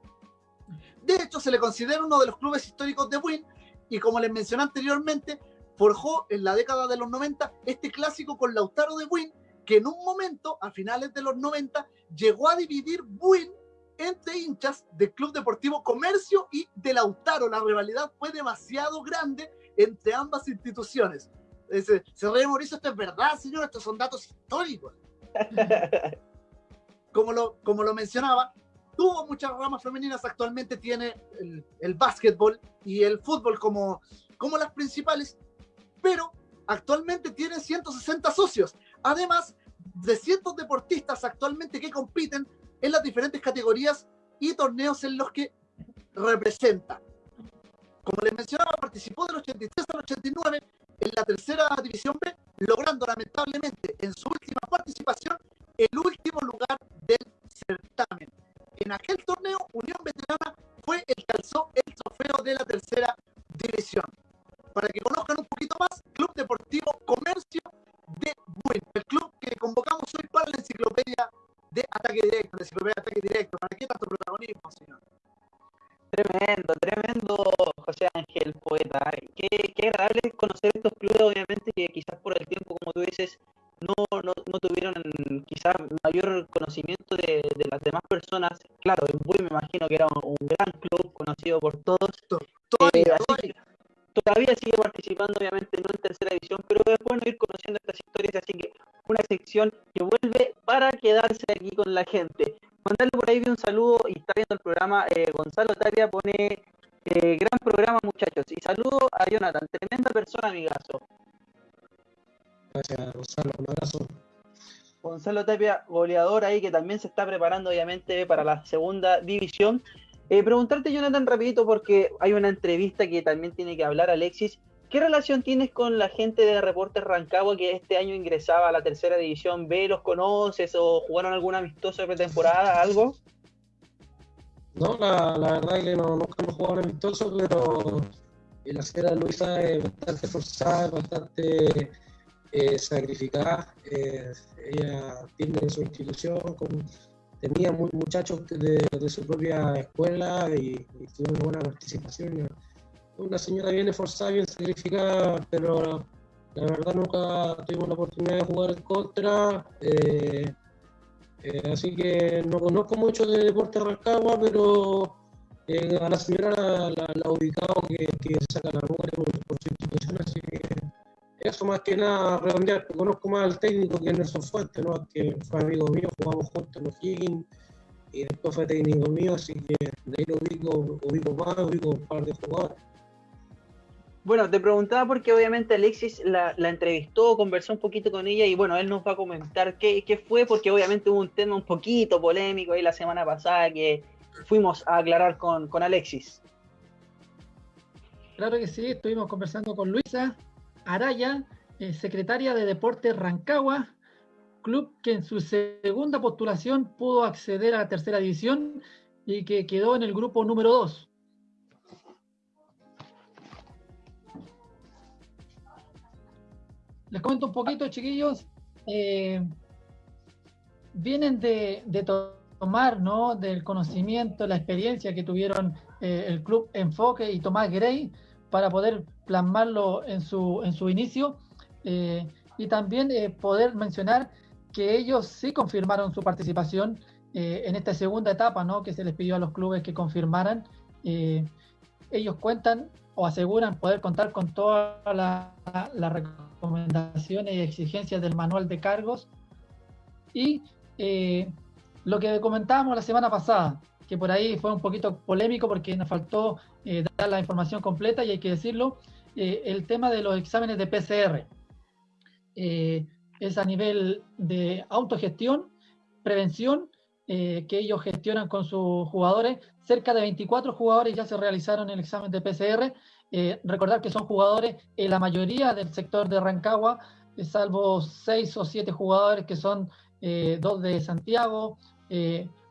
S2: De hecho, se le considera uno de los clubes históricos de Win y como les mencioné anteriormente, forjó en la década de los 90 este clásico con Lautaro de Win que en un momento, a finales de los 90, llegó a dividir Buin entre hinchas del Club Deportivo Comercio y de Lautaro. La rivalidad fue demasiado grande entre ambas instituciones. Se, se ríe Mauricio, esto es verdad, señor, estos son datos históricos. *laughs* como, lo, como lo mencionaba, tuvo muchas ramas femeninas, actualmente tiene el, el básquetbol y el fútbol como, como las principales, pero actualmente tiene 160 socios, además de cientos deportistas actualmente que compiten en las diferentes categorías y torneos en los que representa. Como les mencionaba, participó del 83 al 89 en la tercera división B, logrando lamentablemente en su última participación el último lugar del certamen. En aquel torneo, Unión Veterana fue el que alzó el trofeo de la tercera división. Para que conozcan un poquito más, Club Deportivo Comercio de Buin, el club que convocamos hoy para la enciclopedia de ataque directo, la enciclopedia de ataque directo. ¿Para qué tanto protagonismo, señor?
S1: Tremendo, tremendo, José Ángel, poeta. Qué, qué agradable conocer estos clubes, obviamente, que quizás por el tiempo, como tú dices, no, no, no tuvieron quizás mayor conocimiento de, de, las demás personas. Claro, en Buy me imagino que era un, un gran club conocido por todos. Eh, así.
S2: Todavía
S1: sigue participando, obviamente, no en tercera división, pero es bueno ir conociendo estas historias, así que una sección que vuelve para quedarse aquí con la gente. Mandarle por ahí un saludo y está viendo el programa. eh, Gonzalo Tapia pone eh, gran programa, muchachos. Y saludo a Jonathan, tremenda persona, amigazo.
S4: Gracias, Gonzalo. Un abrazo.
S1: Gonzalo Tapia, goleador ahí que también se está preparando obviamente para la segunda división. Eh, preguntarte, Jonathan, rapidito, porque hay una entrevista que también tiene que hablar Alexis. ¿Qué relación tienes con la gente de Reportes Rancagua que este año ingresaba a la tercera división B? ¿Los conoces o jugaron algún amistoso de pretemporada, algo?
S4: No, la, verdad es que no, nunca hemos jugado un amistoso, pero la señora Luisa es bastante forzada, bastante eh, sacrificada. eh, ella tiene su institución, con- tenía mu- muchachos de, su propia escuela y, y tuvo una buena participación. Una señora bien esforzada, bien sacrificada, pero la verdad nunca tuvimos la oportunidad de jugar en contra. eh, eh, así que no conozco mucho de deporte Rancagua, pero eh, a la señora la, la, ubicado que, que saca la por, por su institución, así que eso más que nada redondear, conozco más al técnico que Nelson Fuentes, ¿no? que fue amigo mío, jugamos juntos en los Higgins y después fue técnico mío, así que de ahí lo ubico, ubico más, ubico un par de jugadores.
S1: Bueno, te preguntaba porque obviamente Alexis la, la entrevistó, conversó un poquito con ella y bueno, él nos va a comentar qué, qué fue, porque obviamente hubo un tema un poquito polémico ahí la semana pasada que fuimos a aclarar con, con Alexis.
S3: Claro que sí, estuvimos conversando con Luisa Araya, eh, secretaria de Deportes Rancagua, club que en su segunda postulación pudo acceder a la tercera división y que quedó en el grupo número 2. Les comento un poquito, chiquillos. eh, vienen de, de to- tomar, ¿no? Del conocimiento, la experiencia que tuvieron eh, el club Enfoque y Tomás Grey para poder plasmarlo en su, en su inicio. eh, y también eh, poder mencionar que ellos sí confirmaron su participación eh, en esta segunda etapa, ¿no? Que se les pidió a los clubes que confirmaran. Eh, ellos cuentan o aseguran poder contar con todas la- las recomendaciones y exigencias del manual de cargos. Y eh, lo que comentábamos la semana pasada, que por ahí fue un poquito polémico porque nos faltó eh, dar la información completa y hay que decirlo, eh, el tema de los exámenes de PCR. Eh, es a nivel de autogestión, prevención, eh, que ellos gestionan con sus jugadores. Cerca de 24 jugadores ya se realizaron el examen de PCR. Recordar que son jugadores, en la mayoría del sector de Rancagua, salvo 6 o 7 jugadores que son dos de Santiago,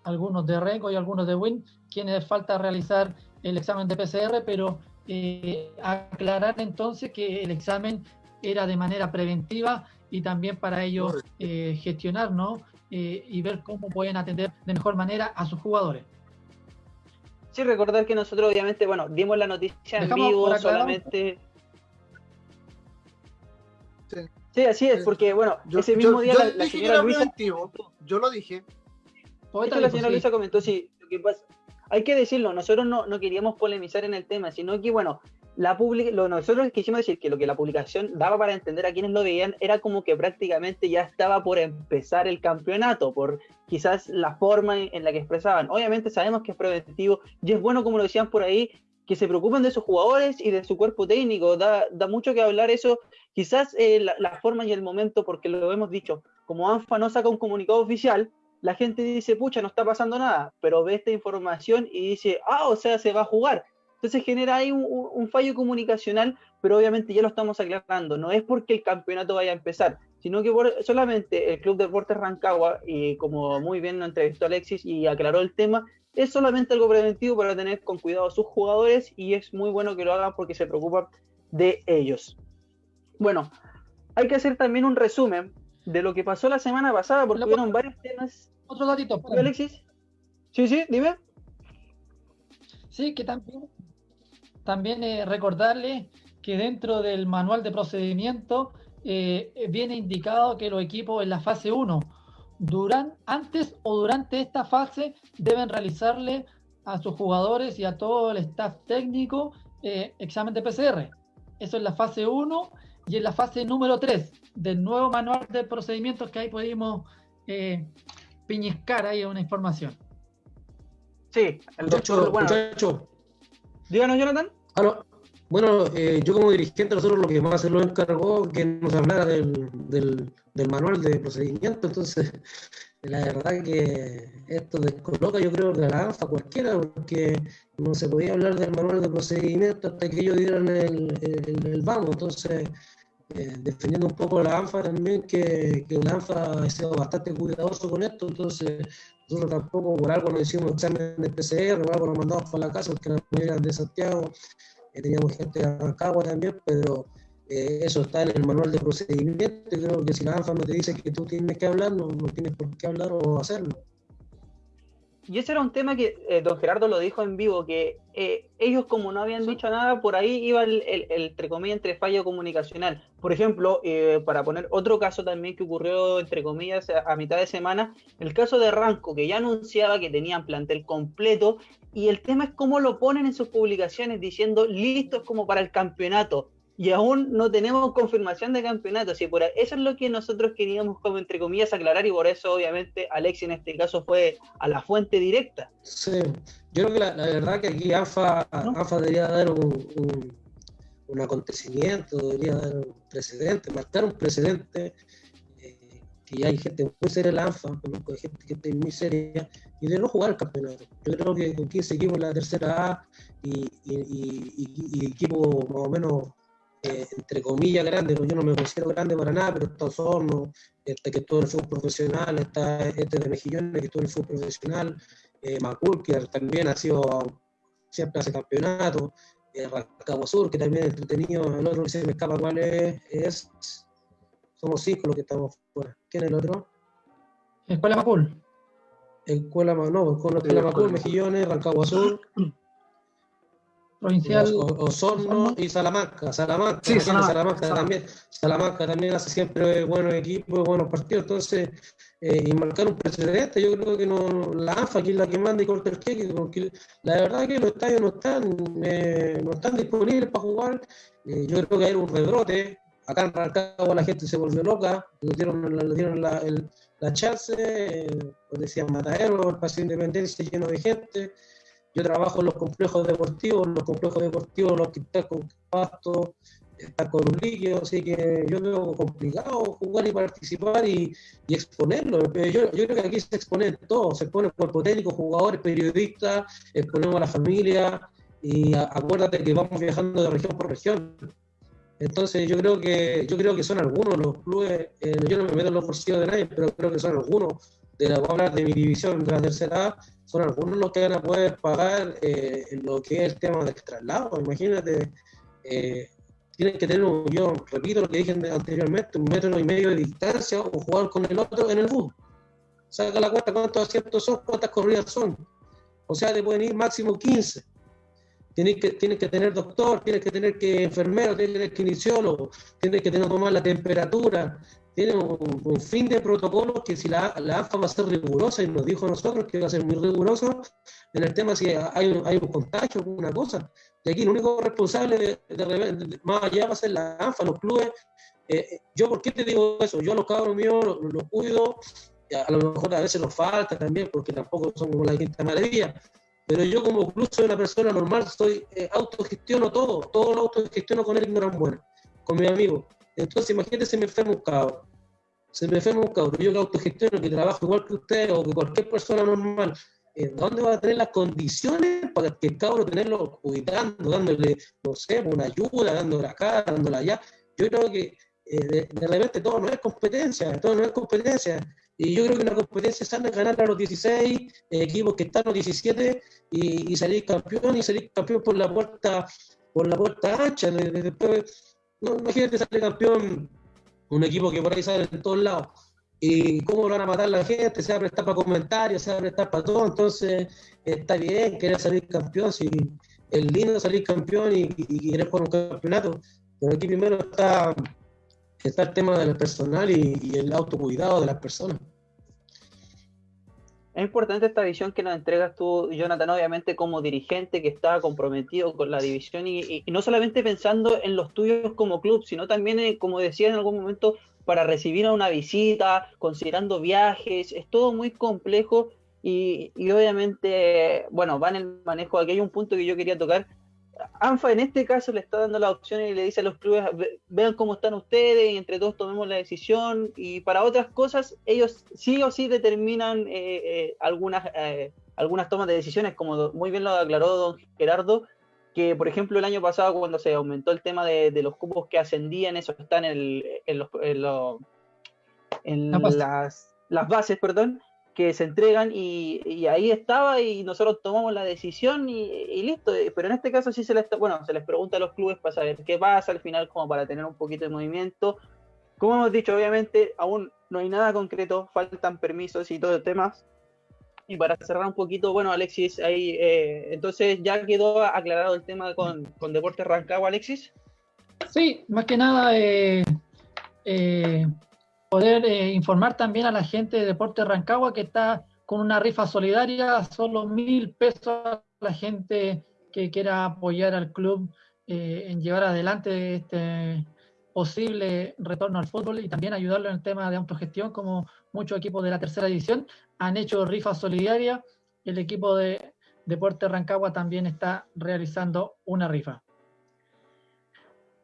S3: algunos de Rengo y algunos de Win, quienes falta realizar el examen de PCR, pero eh, aclarar entonces que el examen era de manera preventiva y también para ellos eh, gestionar ¿no? Eh, y ver cómo pueden atender de mejor manera a sus jugadores.
S1: Sí, recordar que nosotros obviamente, bueno, dimos la noticia en
S3: Dejamos
S1: vivo solamente.
S2: Sí.
S1: Sí, así es, porque bueno, ese mismo día la, señora Luisa.
S2: yo lo dije.
S1: la señora Luisa comentó, sí, lo que pasa, hay que decirlo, nosotros no, no, queríamos polemizar en el tema, sino que, bueno, la lo, nosotros quisimos decir que lo que la publicación daba para entender a quienes lo veían era como que prácticamente ya estaba por empezar el campeonato, por quizás la forma en, la que expresaban. Obviamente sabemos que es preventivo y es bueno, como lo decían por ahí, que se preocupen de sus jugadores y de su cuerpo técnico. Da, da mucho que hablar eso. Quizás eh, la, la, forma y el momento, porque lo hemos dicho, como ANFA no saca un comunicado oficial, la gente dice, pucha, no está pasando nada, pero ve esta información y dice, ah, o sea, se va a jugar. Entonces genera ahí un, fallo comunicacional, pero obviamente ya lo estamos aclarando. No es porque el campeonato vaya a empezar, sino que solamente el Club Deportes Rancagua, y como muy bien lo entrevistó Alexis y aclaró el tema, es solamente algo preventivo para tener con cuidado a sus jugadores y es muy bueno que lo hagan porque se preocupan de ellos. Bueno, hay que hacer también un resumen de lo que pasó la semana pasada, porque hubieron varios temas.
S3: Otro datito.
S1: Alexis? Sí, sí, dime.
S3: Sí, que también, también eh, recordarle que dentro del manual de procedimiento eh, viene indicado que los equipos en la fase 1, duran, antes o durante esta fase, deben realizarle a sus jugadores y a todo el staff técnico eh, examen de PCR. Eso es la fase 1 y en la fase número 3 del nuevo manual de procedimientos que ahí pudimos eh, piñiscar ahí una información.
S1: Sí, el doctor, bueno. Díganos, Jonathan.
S4: Bueno, eh, yo como dirigente, nosotros lo que más se lo encargó que nos hablara del, del, del manual de procedimiento, entonces *laughs* la verdad que esto descoloca yo creo de la ANFA cualquiera, porque no se podía hablar del manual de procedimiento hasta que ellos dieran el, el, el vamos, entonces eh, defendiendo un poco la ANFA también, que, que, la ANFA ha sido bastante cuidadoso con esto, entonces nosotros tampoco por algo nos hicimos examen de PCR, por algo nos mandamos para la casa, porque la mayoría de Santiago, eh, teníamos gente de Rancagua también, pero eh, eso está en el manual de procedimiento, creo que si la ANFA no te dice que tú tienes que hablar, no, no tienes por qué hablar o hacerlo.
S1: Y ese era un tema que eh, don Gerardo lo dijo en vivo, que eh, ellos como no habían dicho nada, por ahí iba el, el, entre comillas, entre fallo comunicacional. Por ejemplo, eh, para poner otro caso también que ocurrió, entre comillas, a, mitad de semana, el caso de Ranco, que ya anunciaba que tenían plantel completo, y el tema es cómo lo ponen en sus publicaciones diciendo listos como para el campeonato y aún no tenemos confirmación de campeonato. Así por eso es lo que nosotros queríamos, como entre comillas, aclarar, y por eso, obviamente, Alexi en este caso fue a la fuente directa.
S4: Sí, yo creo que la, verdad que aquí AFA, debería dar un, un, acontecimiento, debería dar un precedente, marcar un precedente. Eh, que ya hay gente muy seria en la ANFA, conozco gente que está muy seria, y de no jugar el campeonato. Yo creo que con 15 equipos en la tercera A y, y, y, y equipos más o menos eh, entre comillas, grande, porque yo no me considero grande para nada, pero está Osorno, este, que todo el fútbol profesional, está este de Mejillones, que todo el fútbol profesional, eh, Macul, que también ha sido, siempre hace campeonato, eh, Sur, que también es entretenido, el otro que se me escapa cuál es, es somos cinco los que estamos fuera. ¿Quién es el otro?
S3: Escuela Macul.
S4: Escuela, no, Escuela Macul, Mejillones, Rancagua Sur. *clears throat*
S3: provincial.
S4: Osorno y Salamanca. Salamanca, sí, Salamanca, también. Salamanca también hace siempre buenos equipos, buenos partidos. Entonces, eh, y marcar un precedente, yo creo que no, la ANFA aquí es la que manda y corta el queque, porque la verdad es que los estadios no están, eh, no están disponibles para jugar. Eh, yo creo que hay un rebrote. Acá en Rancagua la gente se volvió loca, le dieron, le dieron la, el, la chance, eh, pues decían Matadero, el Paseo Independencia lleno de gente. Yo trabajo en los complejos deportivos, los complejos deportivos los están con pasto, están con un líquido, así que yo veo complicado jugar y participar y, exponerlo. Yo, yo, creo que aquí se expone todo, se expone el cuerpo técnico, jugadores, periodistas, exponemos a la familia y acuérdate que vamos viajando de región por región. Entonces yo creo que yo creo que son algunos los clubes, eh, yo no me meto en los bolsillos de nadie, pero creo que son algunos de la hablar de mi división de la tercera son algunos los que van a poder pagar eh, lo que es el tema del traslado. Imagínate, eh, tienen que tener, yo repito lo que dije anteriormente, un metro y medio de distancia o jugar con el otro en el bus. Saca la cuenta cuántos asientos son, cuántas corridas son. O sea, te pueden ir máximo 15. Tienes que, tienes que tener doctor, tienes que tener que enfermero, tienes que tener kinesiólogo, tienes que tener que tomar la temperatura, tiene un, fin de protocolos que si la, la, AFA va a ser rigurosa, y nos dijo a nosotros que va a ser muy riguroso en el tema si hay un, hay un contagio o alguna cosa. Y aquí el único responsable de, más allá va a ser la AFA, los clubes. Eh, yo, ¿por qué te digo eso? Yo a los cabros míos los, cuido, a lo mejor a veces nos falta también, porque tampoco son como la quinta maravilla. Pero yo como club soy una persona normal, soy eh, autogestiono todo, todo lo autogestiono con el Gran Bueno, con mi amigo. Entonces imagínate si me enfermo un cabro se me enferma un cabrón, yo que autogestiono, que trabajo igual que usted o que cualquier persona normal, ¿dónde va a tener las condiciones para que el cabro tenerlo cuidando, dándole, no sé, una ayuda, dándole acá, dándole allá? Yo creo que eh, de, repente todo no es competencia, todo no es competencia. Y yo creo que una competencia sana es ganar a los 16 eh, equipos que están los 17 y, salir campeón y salir campeón por la puerta por la puerta ancha. Después, no, imagínate salir campeón un equipo que por ahí sale en todos lados. ¿Y cómo lo van a matar la gente? Se va a prestar para comentarios, se va a prestar para todo. Entonces, está bien querer salir campeón. Si es lindo salir campeón y, y querer jugar un campeonato. Pero aquí primero está, está el tema del personal y, y el autocuidado de las personas.
S1: Es importante esta visión que nos entregas tú, Jonathan, obviamente como dirigente que está comprometido con la división y, no solamente pensando en los tuyos como club, sino también, eh, como decía en algún momento, para recibir a una visita, considerando viajes, es todo muy complejo y, y obviamente, bueno, va en el manejo, aquí hay un punto que yo quería tocar, ANFA en este caso le está dando la opción y le dice a los clubes, vean cómo están ustedes y entre todos tomemos la decisión. Y para otras cosas, ellos sí o sí determinan eh, eh, algunas, eh, algunas tomas de decisiones, como muy bien lo aclaró don Gerardo, que por ejemplo el año pasado cuando se aumentó el tema de, los cupos que ascendían, eso está en, el, en, los, en, las, las bases, perdón, que se entregan y, ahí estaba y nosotros tomamos la decisión y, listo. Pero en este caso sí se les, bueno, se les pregunta a los clubes para saber qué pasa al final, como para tener un poquito de movimiento. Como hemos dicho, obviamente aún no hay nada concreto, faltan permisos y todo el tema. Y para cerrar un poquito, bueno, Alexis, ahí, eh, entonces ya quedó aclarado el tema con, con Deportes Rancagua, Alexis.
S3: Sí, más que nada, eh, eh, poder eh, informar también a la gente de Deporte Rancagua que está con una rifa solidaria, solo mil pesos a la gente que quiera apoyar al club eh, en llevar adelante este posible retorno al fútbol y también ayudarlo en el tema de autogestión, como muchos equipos de la tercera división han hecho rifa solidaria. El equipo de Deporte Rancagua también está realizando una rifa.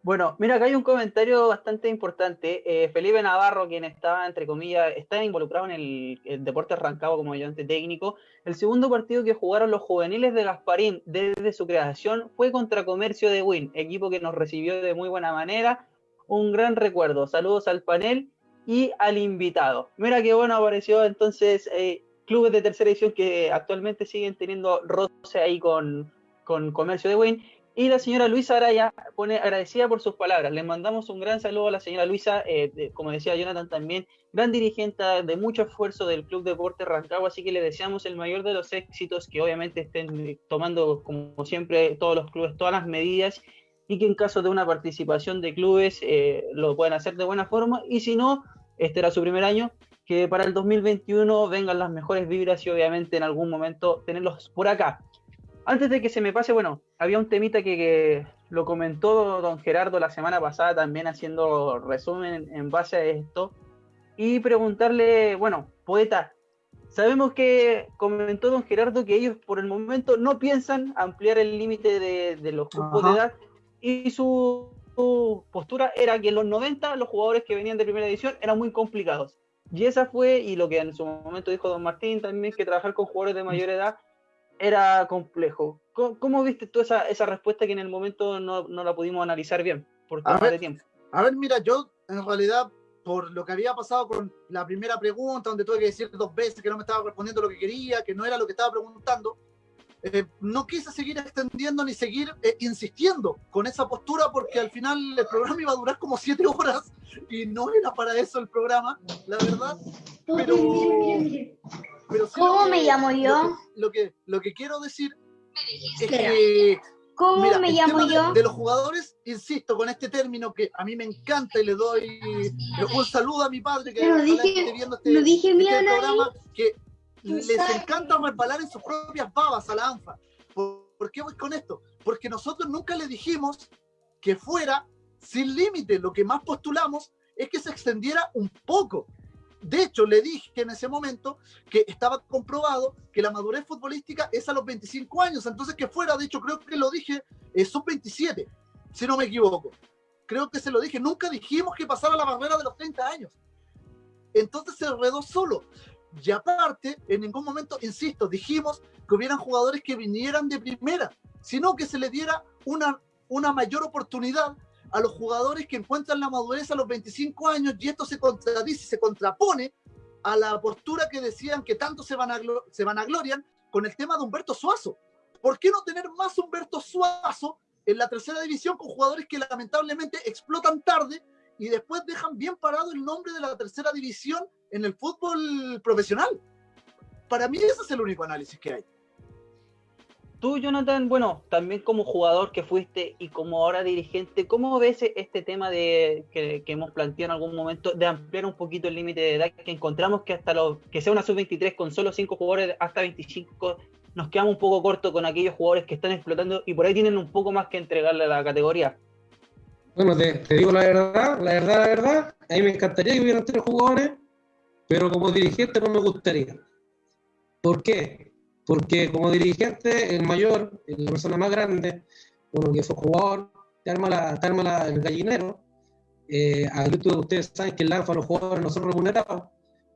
S1: Bueno, mira, acá hay un comentario bastante importante. Eh, Felipe Navarro, quien estaba, entre comillas, está involucrado en el, deporte arrancado como ayudante técnico. El segundo partido que jugaron los juveniles de Gasparín desde su creación fue contra Comercio de Win, equipo que nos recibió de muy buena manera. Un gran recuerdo. Saludos al panel y al invitado. Mira qué bueno apareció entonces eh, clubes de tercera edición que actualmente siguen teniendo roce ahí con, con Comercio de Win. Y la señora Luisa Araya pone agradecida por sus palabras. Le mandamos un gran saludo a la señora Luisa, eh, como decía Jonathan también, gran dirigente de mucho esfuerzo del Club Deporte Rancagua, así que le deseamos el mayor de los éxitos, que obviamente estén tomando, como siempre, todos los clubes, todas las medidas, y que en caso de una participación de clubes eh, lo puedan hacer de buena forma, y si no, este era su primer año, que para el 2021 vengan las mejores vibras y obviamente en algún momento tenerlos por acá. Antes de que se me pase, bueno, había un temita que, lo comentó don Gerardo la semana pasada también haciendo resumen en base a esto. Y preguntarle, bueno, poeta, sabemos que comentó don Gerardo que ellos por el momento no piensan ampliar el límite de, los grupos de edad y su, su, postura era que en los 90 los jugadores que venían de primera edición eran muy complicados. Y esa fue, y lo que en su momento dijo don Martín también, que trabajar con jugadores de mayor edad era complejo. ¿Cómo, viste tú esa, esa, respuesta que en el momento no, no la pudimos analizar bien por tema de tiempo?
S2: A ver, mira, yo en realidad, por lo que había pasado con la primera pregunta, donde tuve que decir dos veces que no me estaba respondiendo lo que quería, que no era lo que estaba preguntando, eh, no quise seguir extendiendo ni seguir eh, insistiendo con esa postura porque al final el programa iba a durar como siete horas y no era para eso el programa, la verdad. Pero,
S5: ¿Cómo me llamo yo?
S2: Lo que, lo que, quiero decir es que
S5: ¿Cómo me llamo yo?
S2: De, los jugadores, insisto, con este término que a mí me encanta y le doy un saludo a mi padre que
S5: Pero dije, viendo este, dije
S2: este programa, que les encanta resbalar en sus propias babas a la ANFA. ¿Por, qué voy con esto? Porque nosotros nunca le dijimos que fuera sin límite. Lo que más postulamos es que se extendiera un poco. De hecho, le dije en ese momento que estaba comprobado que la madurez futbolística es a los 25 años, entonces que fuera, de hecho creo que lo dije, eh, son 27, si no me equivoco. Creo que se lo dije, nunca dijimos que pasara la barrera de los 30 años. Entonces se enredó solo. Y aparte, en ningún momento, insisto, dijimos que hubieran jugadores que vinieran de primera, sino que se le diera una, una mayor oportunidad a los jugadores que encuentran la madurez a los 25 años y esto se contradice, se contrapone a la postura que decían que tanto se van a, se van a gloriar con el tema de Humberto Suazo. ¿Por qué no tener más Humberto Suazo en la tercera división con jugadores que lamentablemente explotan tarde y después dejan bien parado el nombre de la tercera división en el fútbol profesional? Para mí ese es el único análisis que hay.
S1: Tú, Jonathan, bueno, también como jugador que fuiste y como ahora dirigente, ¿cómo ves este tema de que, hemos planteado en algún momento de ampliar un poquito el límite de edad? Que encontramos que hasta lo que sea una sub-23 con solo 5 jugadores hasta 25, nos quedamos un poco cortos con aquellos jugadores que están explotando y por ahí tienen un poco más que entregarle a la categoría.
S4: Bueno, te, te digo la verdad, la verdad, la verdad, a mí me encantaría que hubieran tres jugadores, pero como dirigente no me gustaría. ¿Por qué? Porque como dirigente, el mayor, la persona más grande, uno que fue jugador, te arma, la, te arma la, el gallinero. Eh, a YouTube ustedes saben que el ANFA los jugadores no son remunerados.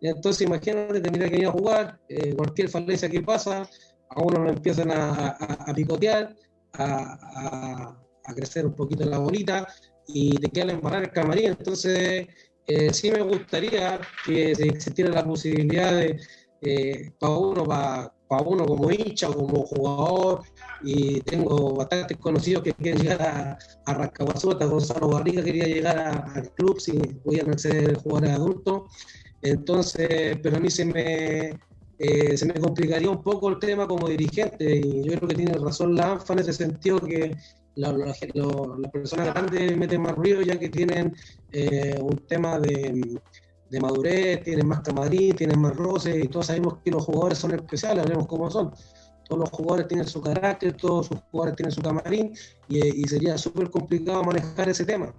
S4: entonces imagínate, tendría que ir a jugar, eh, cualquier falencia que pasa, a uno lo empiezan a, a, picotear, a, a, crecer un poquito la bolita y te queda embarrar el camarín. Entonces, eh, sí me gustaría que existiera la posibilidad de, eh, para uno, para para uno como hincha o como jugador, y tengo bastantes conocidos que quieren llegar a, a Rascahuazota, Gonzalo Barriga quería llegar al club si pudieran ser jugadores adultos, entonces, pero a mí se me, eh, se me complicaría un poco el tema como dirigente, y yo creo que tiene razón la ANFA en ese sentido que las personas grandes meten más ruido ya que tienen eh, un tema de de madurez, tienen más camarín, tienen más roces, y todos sabemos que los jugadores son especiales, hablemos cómo son. Todos los jugadores tienen su carácter, todos sus jugadores tienen su camarín, y, sería súper complicado manejar ese tema.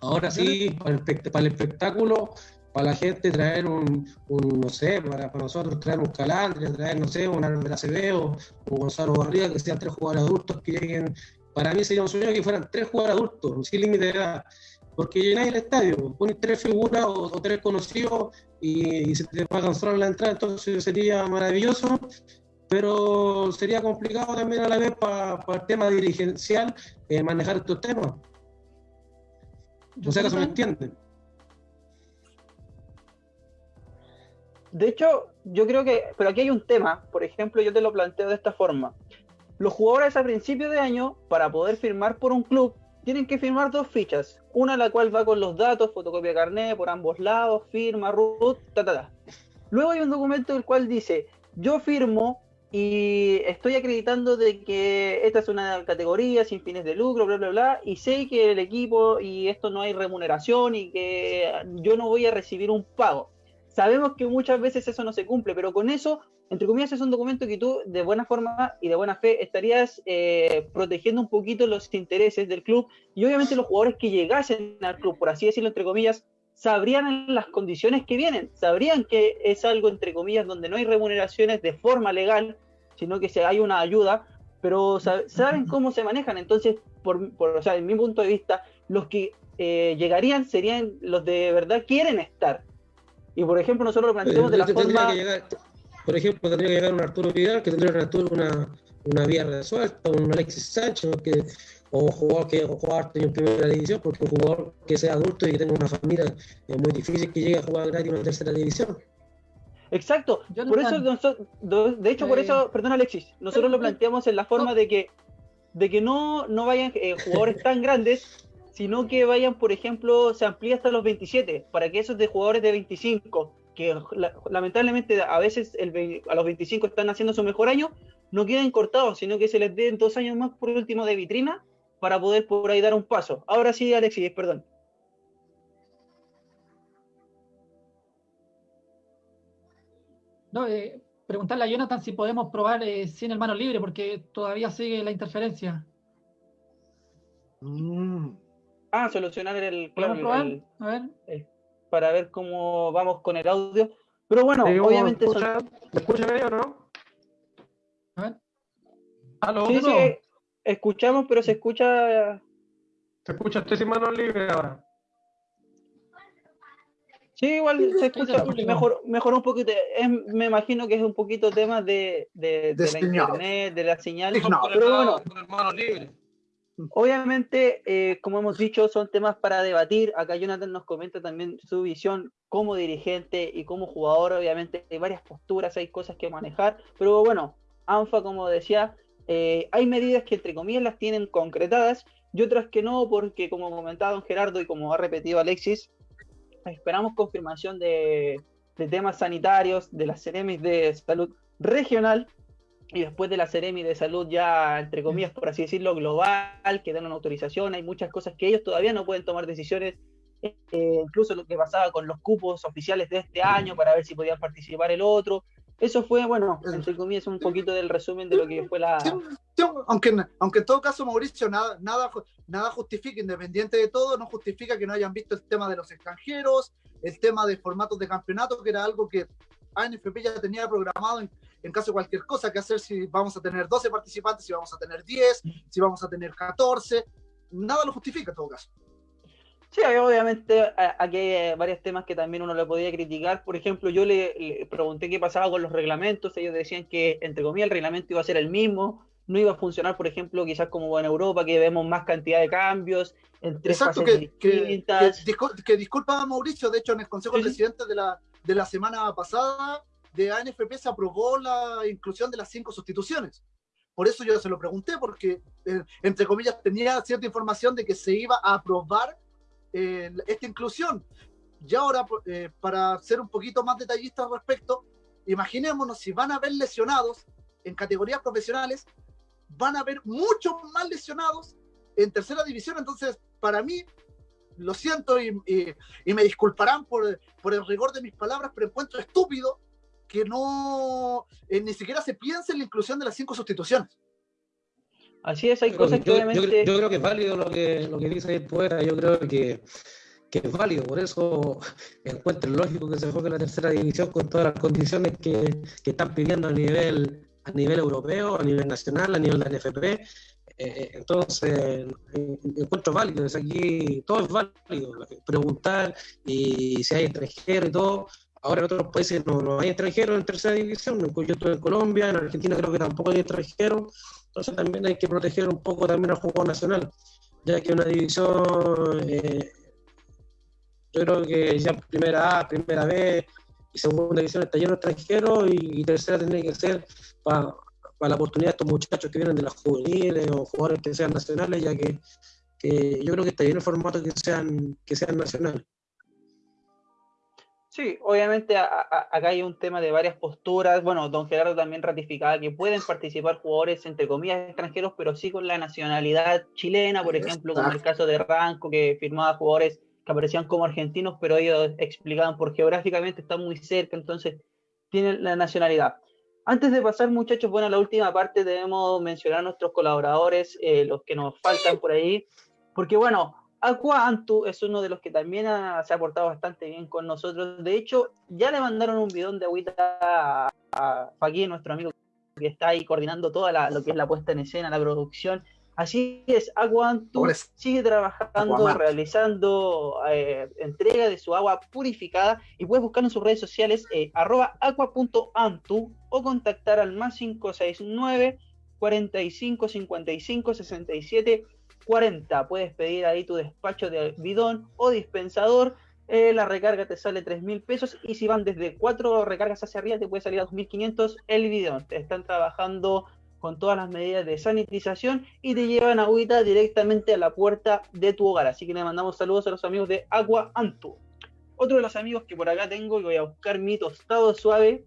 S4: Ahora sí, para el, espectáculo, para la gente traer un, no sé, para, nosotros traer un Calandria, traer, no sé, un Álvaro Acevedo, un Gonzalo Barriga, que sean tres jugadores adultos que lleguen. Para mí sería un sueño que fueran tres jugadores adultos, sin límite de edad porque llenáis el estadio, pones tres figuras o, tres conocidos y, se te pagan solo la entrada, entonces sería maravilloso, pero sería complicado también a la vez para el tema dirigencial eh, manejar estos temas. No sé si me entienden.
S1: De hecho, yo creo que, pero aquí hay un tema, por ejemplo, yo te lo planteo de esta forma. Los jugadores a principio de año, para poder firmar por un club, tienen que firmar dos fichas. Una la cual va con los datos, fotocopia de carnet por ambos lados, firma, root, ta, ta, ta. Luego hay un documento el cual dice, yo firmo y estoy acreditando de que esta es una categoría sin fines de lucro, bla, bla, bla, y sé que el equipo y esto no hay remuneración y que yo no voy a recibir un pago. Sabemos que muchas veces eso no se cumple, pero con eso entre comillas, es un documento que tú, de buena forma y de buena fe, estarías eh, protegiendo un poquito los intereses del club y obviamente los jugadores que llegasen al club, por así decirlo, entre comillas, sabrían las condiciones que vienen, sabrían que es algo, entre comillas, donde no hay remuneraciones de forma legal, sino que hay una ayuda, pero saben cómo se manejan. Entonces, por, por o sea, en mi punto de vista, los que eh, llegarían serían los de verdad quieren estar. Y por ejemplo, nosotros lo planteamos de la forma
S4: por ejemplo, tendría que llegar un Arturo Vidal, que tendría una, una vía resuelta, un Alexis Sánchez, que, o un jugador que jugar en primera división, porque un jugador que sea adulto y que tenga una familia es muy difícil que llegue a jugar gratis en una tercera división.
S1: Exacto, por eso, de hecho, por eh, eso, perdón Alexis, nosotros lo planteamos en la forma de que, de que no, no vayan eh, jugadores tan grandes, sino que vayan, por ejemplo, se amplíe hasta los 27, para que esos de jugadores de 25 que lamentablemente a veces a los 25 están haciendo su mejor año, no queden cortados, sino que se les den dos años más por último de vitrina para poder por ahí dar un paso. Ahora sí, Alexis, perdón.
S3: No, eh, preguntarle a Jonathan si podemos probar eh, sin el mano libre, porque todavía sigue la interferencia.
S1: Mm. Ah, solucionar el,
S3: claro, a ver.
S1: Para ver cómo vamos con el audio. Pero bueno, obviamente.
S4: ¿Me escucha bien o no?
S3: A ver.
S1: ¿Aló? Sí, sí, escuchamos, pero se escucha.
S4: Se escucha, estoy sin mano libre ahora.
S1: Sí, igual se escucha mejor, mejor un poquito. me imagino que es un poquito tema de, de, la internet, de la señal. pero bueno, obviamente, eh, como hemos dicho, son temas para debatir. Acá Jonathan nos comenta también su visión como dirigente y como jugador. Obviamente, hay varias posturas, hay cosas que manejar. Pero bueno, ANFA, como decía, eh, hay medidas que entre comillas las tienen concretadas y otras que no, porque como comentaba don Gerardo y como ha repetido Alexis, esperamos confirmación de, temas sanitarios de la Ceremis de Salud Regional y después de la Ceremi de Salud ya, entre comillas, por así decirlo, global, que dan una autorización, hay muchas cosas que ellos todavía no pueden tomar decisiones, eh, incluso lo que pasaba con los cupos oficiales de este año para ver si podían participar el otro. Eso fue, bueno, entre comillas, un poquito del resumen de lo que fue la...
S2: aunque, aunque en todo caso, Mauricio, nada, nada, nada justifica, independiente de todo, no justifica que no hayan visto el tema de los extranjeros, el tema de formatos de campeonato, que era algo que ANFP ya tenía programado en, en caso de cualquier cosa, que hacer si vamos a tener 12 participantes, si vamos a tener 10, si vamos a tener 14. Nada lo justifica en todo caso.
S1: Sí, obviamente aquí hay varios temas que también uno le podía criticar. Por ejemplo, yo le, pregunté qué pasaba con los reglamentos. Ellos decían que, entre comillas, el reglamento iba a ser el mismo. No iba a funcionar, por ejemplo, quizás como en Europa, que vemos más cantidad de cambios entre
S2: Exacto, que, distintas. Que, disculpa, Mauricio. De hecho, en el Consejo de Presidentes de la, de la semana pasada de ANFP se aprobó la inclusión de las cinco sustituciones. Por eso yo se lo pregunté, porque, eh, entre comillas, tenía cierta información de que se iba a aprobar esta inclusión. Y ahora, eh, para ser un poquito más detallista al respecto, imaginémonos si van a haber lesionados en categorías profesionales, van a haber muchos más lesionados en tercera división. Entonces, para mí, lo siento y, me disculparán por, por, el rigor de mis palabras, pero encuentro estúpido que no eh, ni siquiera se piense en la inclusión de las cinco sustituciones.
S1: Así es, hay cosas que obviamente...
S4: Yo, creo que es válido lo que, lo que dice el poeta, yo creo que, que es válido, por eso encuentro lógico que se juegue la tercera división con todas las condiciones que, que están pidiendo a nivel, a nivel europeo, a nivel nacional, a nivel de la NFP. Eh, eh, entonces, encuentro válido, es aquí todo es válido, preguntar y si hay extranjeros y todo. Ahora en otros países no, no hay extranjeros en tercera división, yo estoy en Colombia, en Argentina creo que tampoco hay extranjeros entonces también hay que proteger un poco también al juego nacional, ya que una división, eh, yo creo que ya primera A, primera B y segunda división está lleno de extranjeros y, tercera tendría que ser para la oportunidad de estos muchachos que vienen de las juveniles o jugadores que sean nacionales, ya que, que yo creo que está lleno el formato que sean, que sean nacionales.
S1: Sí, obviamente acá hay un tema de varias posturas. Bueno, don Gerardo también ratificaba que pueden participar jugadores, entre comillas, extranjeros, pero sí con la nacionalidad chilena, por ejemplo, como el caso de Ranco, que firmaba jugadores que aparecían como argentinos, pero ellos explicaban por geográficamente están muy cerca, entonces tienen la nacionalidad. Antes de pasar, muchachos, bueno, la última parte debemos mencionar a nuestros colaboradores, eh, los que nos faltan por ahí, porque bueno, Aqua Antu es uno de los que también se ha portado bastante bien con nosotros. De hecho, ya le mandaron un bidón de agüita a, a nuestro amigo que está ahí coordinando toda lo que es la puesta en escena, la producción. Así es, Aqua Antu sigue trabajando, realizando eh, entrega de su agua purificada y puedes buscar en sus redes sociales eh, arroba aqua.antu o contactar al más 569 45 55 67 40. Puedes pedir ahí tu despacho de bidón o dispensador. Eh, la recarga te sale 3 mil pesos y si van desde 4 recargas hacia arriba te puede salir a 2.500 el bidón. Te están trabajando con todas las medidas de sanitización y te llevan agüita directamente a la puerta de tu hogar. Así que le mandamos saludos a los amigos de Agua Antu. Otro de los amigos que por acá tengo y voy a buscar mi tostado suave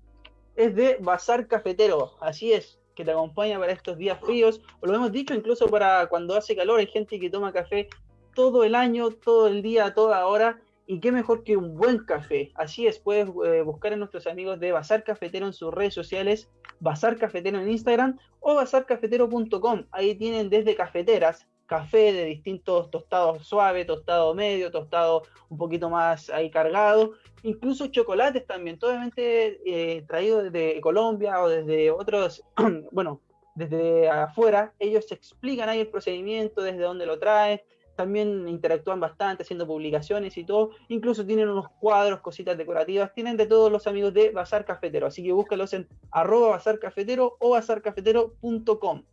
S1: es de Bazar Cafetero. Así es, que te acompaña para estos días fríos, o lo hemos dicho incluso para cuando hace calor, hay gente que toma café todo el año, todo el día, toda hora, y qué mejor que un buen café. Así es, puedes eh, buscar a nuestros amigos de Bazar Cafetero en sus redes sociales, Bazar Cafetero en Instagram o bazarcafetero.com. Ahí tienen desde cafeteras, café de distintos tostados suave, tostado medio, tostado un poquito más ahí cargado, incluso chocolates también, totalmente eh, traídos desde Colombia o desde otros, *clears throat* bueno, desde afuera, ellos explican ahí el procedimiento, desde dónde lo traen, también interactúan bastante haciendo publicaciones y todo, incluso tienen unos cuadros, cositas decorativas, tienen de todos los amigos de Bazar Cafetero, así que búscalos en arroba Bazar Cafetero o bazarcafetero.com.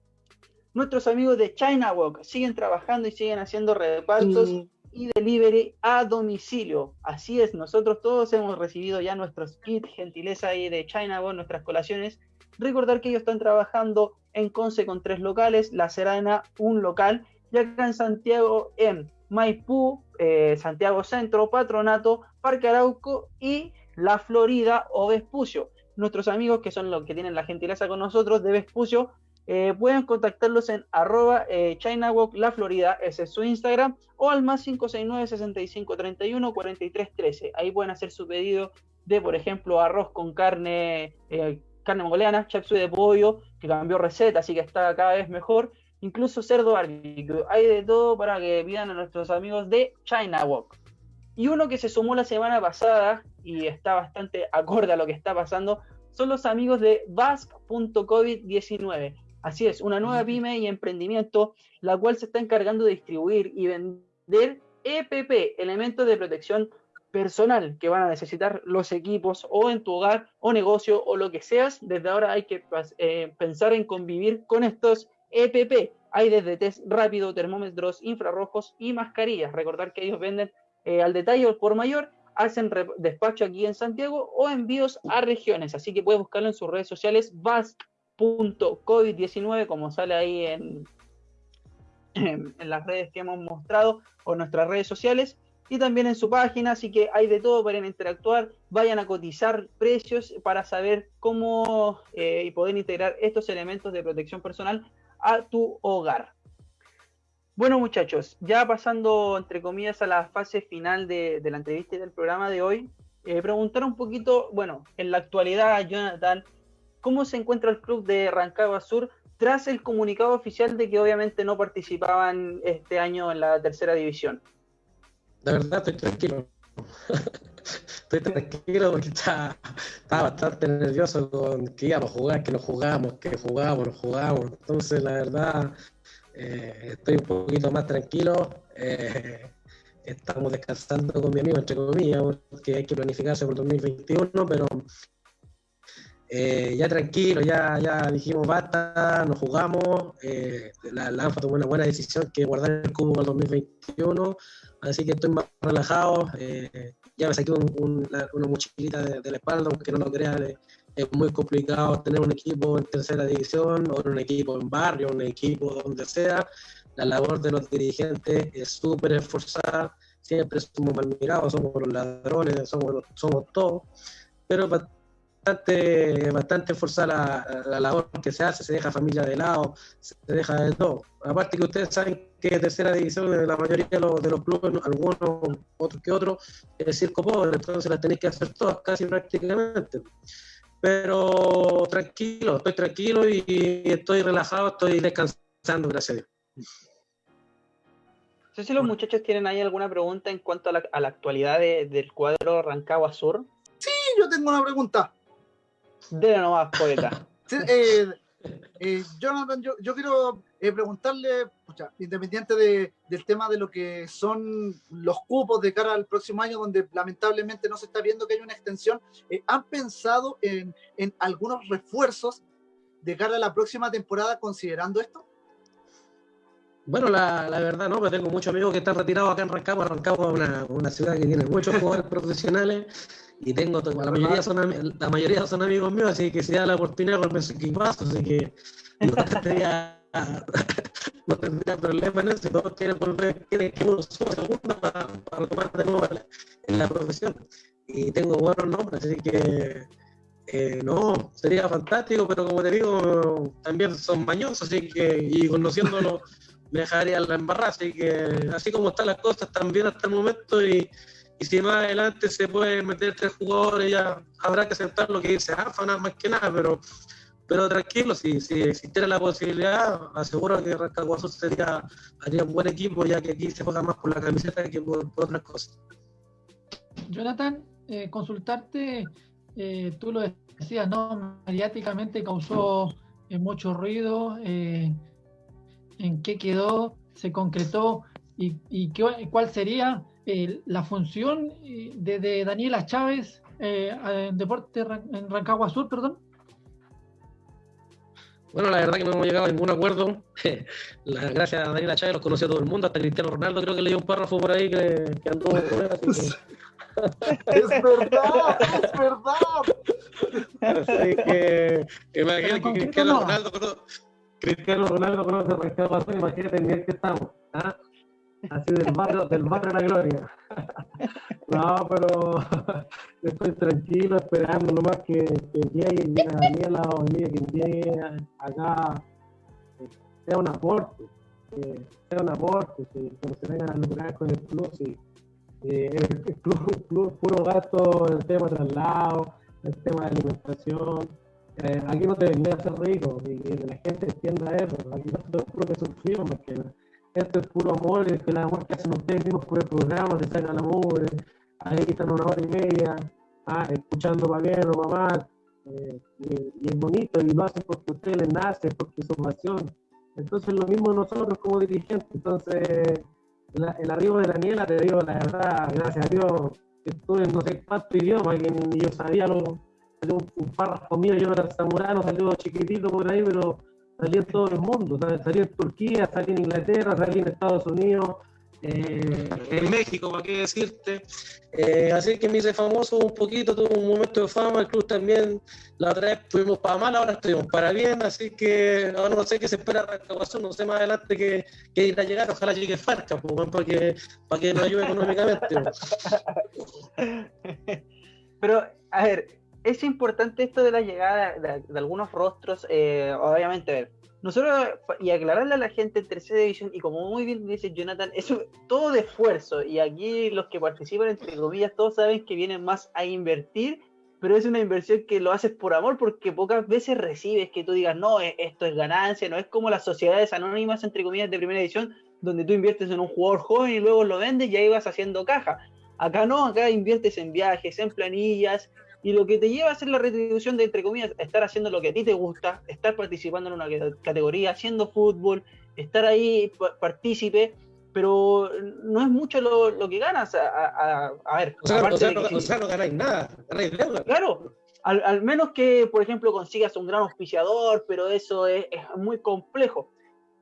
S1: Nuestros amigos de China Walk siguen trabajando y siguen haciendo repartos y delivery a domicilio. Así es, nosotros todos hemos recibido ya nuestros kits, gentileza ahí de China Walk, nuestras colaciones. Recordar que ellos están trabajando en Conce con tres locales, La Serena, un local, y acá en Santiago, en Maipú, eh, Santiago Centro, Patronato, Parque Arauco y La Florida o Vespucio. Nuestros amigos que son los que tienen la gentileza con nosotros de Vespucio eh, pueden contactarlos en arroba eh, ChinaWalk La Florida, ese es su Instagram, o al más 569 6531 4313. Ahí pueden hacer su pedido de, por ejemplo, arroz con carne, eh, carne mongoliana, chapsui de pollo, que cambió receta, así que está cada vez mejor. Incluso cerdo barbecue. Hay de todo para que pidan a nuestros amigos de China Walk. Y uno que se sumó la semana pasada y está bastante acorde a lo que está pasando son los amigos de Basque.covid19. Así es, una nueva pyme y emprendimiento, la cual se está encargando de distribuir y vender EPP, elementos de protección personal que van a necesitar los equipos o en tu hogar o negocio o lo que seas. Desde ahora hay que eh, pensar en convivir con estos EPP. Hay desde test rápido, termómetros infrarrojos y mascarillas. Recordar que ellos venden eh, al detalle o por mayor, hacen despacho aquí en Santiago o envíos a regiones. Así que puedes buscarlo en sus redes sociales. Vas COVID-19, como sale ahí en, en, las redes que hemos mostrado o nuestras redes sociales, y también en su página, así que hay de todo para interactuar, vayan a cotizar precios para saber cómo eh, y poder integrar estos elementos de protección personal a tu hogar. Bueno muchachos, ya pasando entre comillas a la fase final de, la entrevista y del programa de hoy, eh, preguntar un poquito, bueno, en la actualidad, Jonathan, cómo se encuentra el club de Rancagua Sur tras el comunicado oficial de que obviamente no participaban este año en la tercera división.
S4: De verdad estoy tranquilo. *laughs* estoy tranquilo porque estaba, bastante nervioso con que íbamos a jugar, que no jugamos, que jugábamos, no jugábamos. Entonces, la verdad, eh, estoy un poquito más tranquilo. Eh, estamos descansando con mi amigo, entre comillas, porque hay que planificarse por 2021, pero eh, ya tranquilo, ya, ya dijimos basta, nos jugamos. La, la, ANFA tomó una buena decisión que guardar el cubo para el 2021, así que estoy más relajado. Eh, ya me saqué una mochilita de, la espalda, aunque no lo crean, es muy complicado tener un equipo en tercera división o un equipo en barrio, un equipo donde sea. La labor de los dirigentes es súper esforzada, siempre somos mal mirados, somos los ladrones, somos, somos todos, pero para bastante, bastante forzada la, labor que se hace, se deja familia de lado, se deja de todo. Aparte que ustedes saben que tercera división de la mayoría de los, de los clubes, algunos otros que otros, es circo pobre, entonces las tenéis que hacer todas casi prácticamente. Pero tranquilo, estoy tranquilo y estoy relajado, estoy descansando, gracias a Dios.
S1: No sé si los muchachos tienen ahí alguna pregunta en cuanto a la, a la actualidad del cuadro Rancagua Sur.
S2: Sí, yo tengo una pregunta.
S1: Dele nomás, poeta. *laughs*
S2: Eh, eh, Jonathan, yo, yo quiero eh, preguntarle, independiente de, del tema de lo que son los cupos de cara al próximo año, donde lamentablemente no se está viendo que hay una extensión, ¿han pensado en, en, algunos refuerzos de cara a la próxima temporada considerando esto?
S4: Bueno, la, la verdad no, pero tengo muchos amigos que están retirados acá en Rancagua. Rancagua es una, una ciudad que tiene muchos jugadores *laughs* profesionales y tengo, la mayoría son la mayoría son amigos míos, así que si da la oportunidad con su equipazo, así que *laughs* no tendría, *laughs* no tendría problema en eso, si todos quieren volver, quieren que uno suba segundo para, para tomar de nuevo en la profesión. Y tengo buenos nombres, así que eh, no, sería fantástico, pero como te digo, también son mañosos, así que, y conociéndolo, *laughs* me dejaría la embarrada, así que así como están las cosas, también hasta el momento, y, y si más adelante se puede meter tres jugadores, ya habrá que aceptar lo que dice AFA, nada más que nada, pero pero tranquilo, si, si existiera la posibilidad, aseguro que Rancagua sería haría un buen equipo, ya que aquí se juega más por la camiseta que por, otras cosas.
S3: Jonathan, eh, consultarte, eh, tú lo decías, ¿no? Mediáticamente causó eh, mucho ruido. ¿En qué quedó? ¿Se concretó? ¿Y, y qué, cuál sería la función de, Daniela Chávez en Deporte en Rancagua Sur, perdón?
S4: Bueno, la verdad que no hemos llegado a ningún acuerdo. *laughs* la, gracias a Daniela Chávez los conoció todo el mundo, hasta Cristiano Ronaldo creo que leí un párrafo por ahí que, que andó *laughs*
S2: Es verdad, es verdad.
S4: Así que *laughs* imagínate que Cristiano Ronaldo, conoce, Cristiano Ronaldo conoce a Rafael imagínate en el que estamos. ¿ah? Así del barrio, del de la gloria. *laughs* No, pero *laughs* estoy tranquilo esperando nomás que, que llegue Daniela o que llegue acá sea un aporte, sea un aporte, que se vengan a lucrar con el club, y, el, club, puro gasto el tema de traslado, el tema de alimentación. Eh, aquí no te venía a ser rico y que la gente entienda eso. Aquí nosotros puro que sufrimos más que nada esto es puro amor, es que el amor que hacen ustedes mismos por el programa, se sacan la amor, ahí están una hora y media, ah, escuchando para bien o para eh, y, es bonito, y lo hacen porque ustedes les nace, porque su pasión. Entonces lo mismo nosotros como dirigentes, entonces el arribo de Daniela, te digo la verdad, gracias a Dios, estuve en no sé cuánto idioma, que ni yo sabía lo, un, un párrafo mío, yo era zamorano, salió chiquitito por ahí, pero salí en todo el mundo, salí en Turquía, salí en Inglaterra, salí en Estados Unidos, eh, en México, ¿para qué decirte? Eh, así que me hice famoso un poquito, tuve un momento de fama, el club también, la otra vez fuimos para mal, ahora estuvimos para bien, así que ahora no sé qué se espera Rancagua no sé más adelante que, que ir a llegar, ojalá llegue Farca, pues, para que, para que nos ayude económicamente. *laughs*
S1: Pero, a ver, es importante esto de la llegada de, algunos rostros, eh, obviamente, ver, nosotros, y aclararle a la gente en tercera división, y como muy bien dice Jonathan, es todo de esfuerzo, y aquí los que participan, entre comillas, todos saben que vienen más a invertir, pero es una inversión que lo haces por amor, porque pocas veces recibes que tú digas, no, e, esto es ganancia, no es como las sociedades anónimas, entre comillas, de primera división, donde tú inviertes en un jugador joven y luego lo vendes y ahí vas haciendo caja. Acá no, acá inviertes en viajes, en planillas, y lo que te lleva a hacer la retribución de, entre comillas, estar haciendo lo que a ti te gusta, estar participando en una categoría, haciendo fútbol, estar ahí partícipe, pero no es mucho lo, que ganas. A, ver,
S4: o sea, no, ganáis nada,
S1: Claro, al, menos que, por ejemplo, consigas un gran auspiciador, pero eso es muy complejo.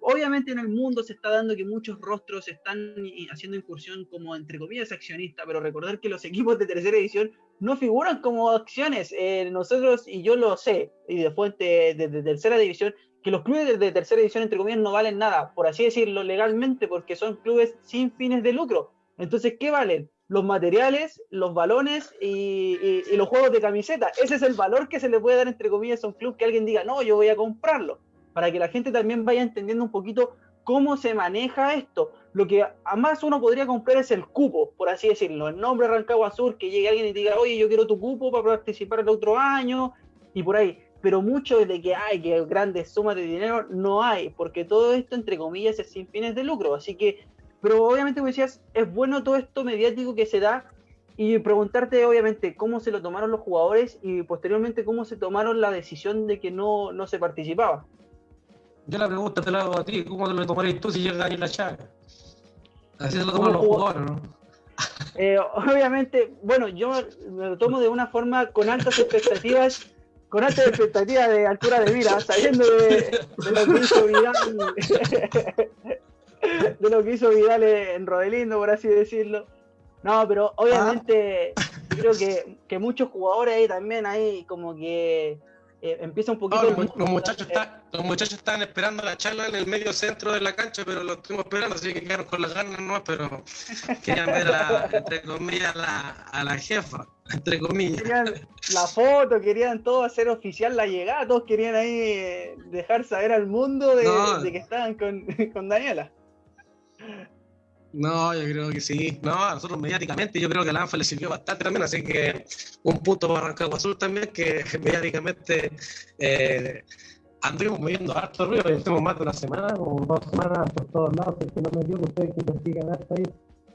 S1: Obviamente en el mundo se está dando que muchos rostros están haciendo incursión como entre comillas accionista, pero recordar que los *laughs* equipos de tercera edición no figuran como acciones. Eh, nosotros, y yo lo sé, y de fuente de, tercera división, que los clubes de, tercera división entre comillas no valen nada, por así decirlo legalmente, porque son clubes sin fines de lucro. Entonces, ¿qué valen? Los materiales, los balones y, y los juegos de camiseta. Ese es el valor que se le puede dar entre comillas a un club que alguien diga, no, yo voy a comprarlo para que la gente también vaya entendiendo un poquito cómo se maneja esto. Lo que más uno podría comprar es el cupo, por así decirlo, el nombre Rancagua Sur, que llegue alguien y diga, oye, yo quiero tu cupo para participar el otro año, y por ahí. Pero mucho de que hay que grandes sumas de dinero no hay, porque todo esto, entre comillas, es sin fines de lucro. Así que, pero obviamente, como decías, es bueno todo esto mediático que se da y preguntarte, obviamente, cómo se lo tomaron los jugadores y posteriormente cómo se tomaron la decisión de que no, no se participaba.
S4: Yo la pregunta te la hago a ti, ¿cómo te lo tomarías tú si llega ahí la chaga? Así se lo toman los jugadores, ¿no? *laughs*
S1: Eh, obviamente, bueno, yo me lo tomo de una forma con altas expectativas, con altas expectativas de altura de vida, sabiendo de, lo que hizo Vidal, *laughs* de lo que hizo Vidal en Rodelindo, por así decirlo. No, pero obviamente creo que, que muchos jugadores ahí también ahí como que eh, empieza un poquito...
S4: los, muchachos están, los muchachos están esperando la charla en el medio centro de la cancha, pero lo estuvimos esperando, así que quedaron con las ganas, ¿no? Pero *laughs* querían ver, entre comillas, la, a la jefa, entre comillas.
S1: Querían la foto, querían todo hacer oficial la llegada, todos querían ahí eh, dejar saber al mundo de, que estaban con, *laughs* con Daniela.
S4: No, yo creo que sí. No, a nosotros mediáticamente yo creo que a la ANFA le sirvió bastante también, así que un punto para Rancagua Azul también, que *laughs* mediáticamente eh, moviendo harto ruido, tenemos más de una semana, como dos semanas por todos lados, que no me dio que ustedes que investigan ahí.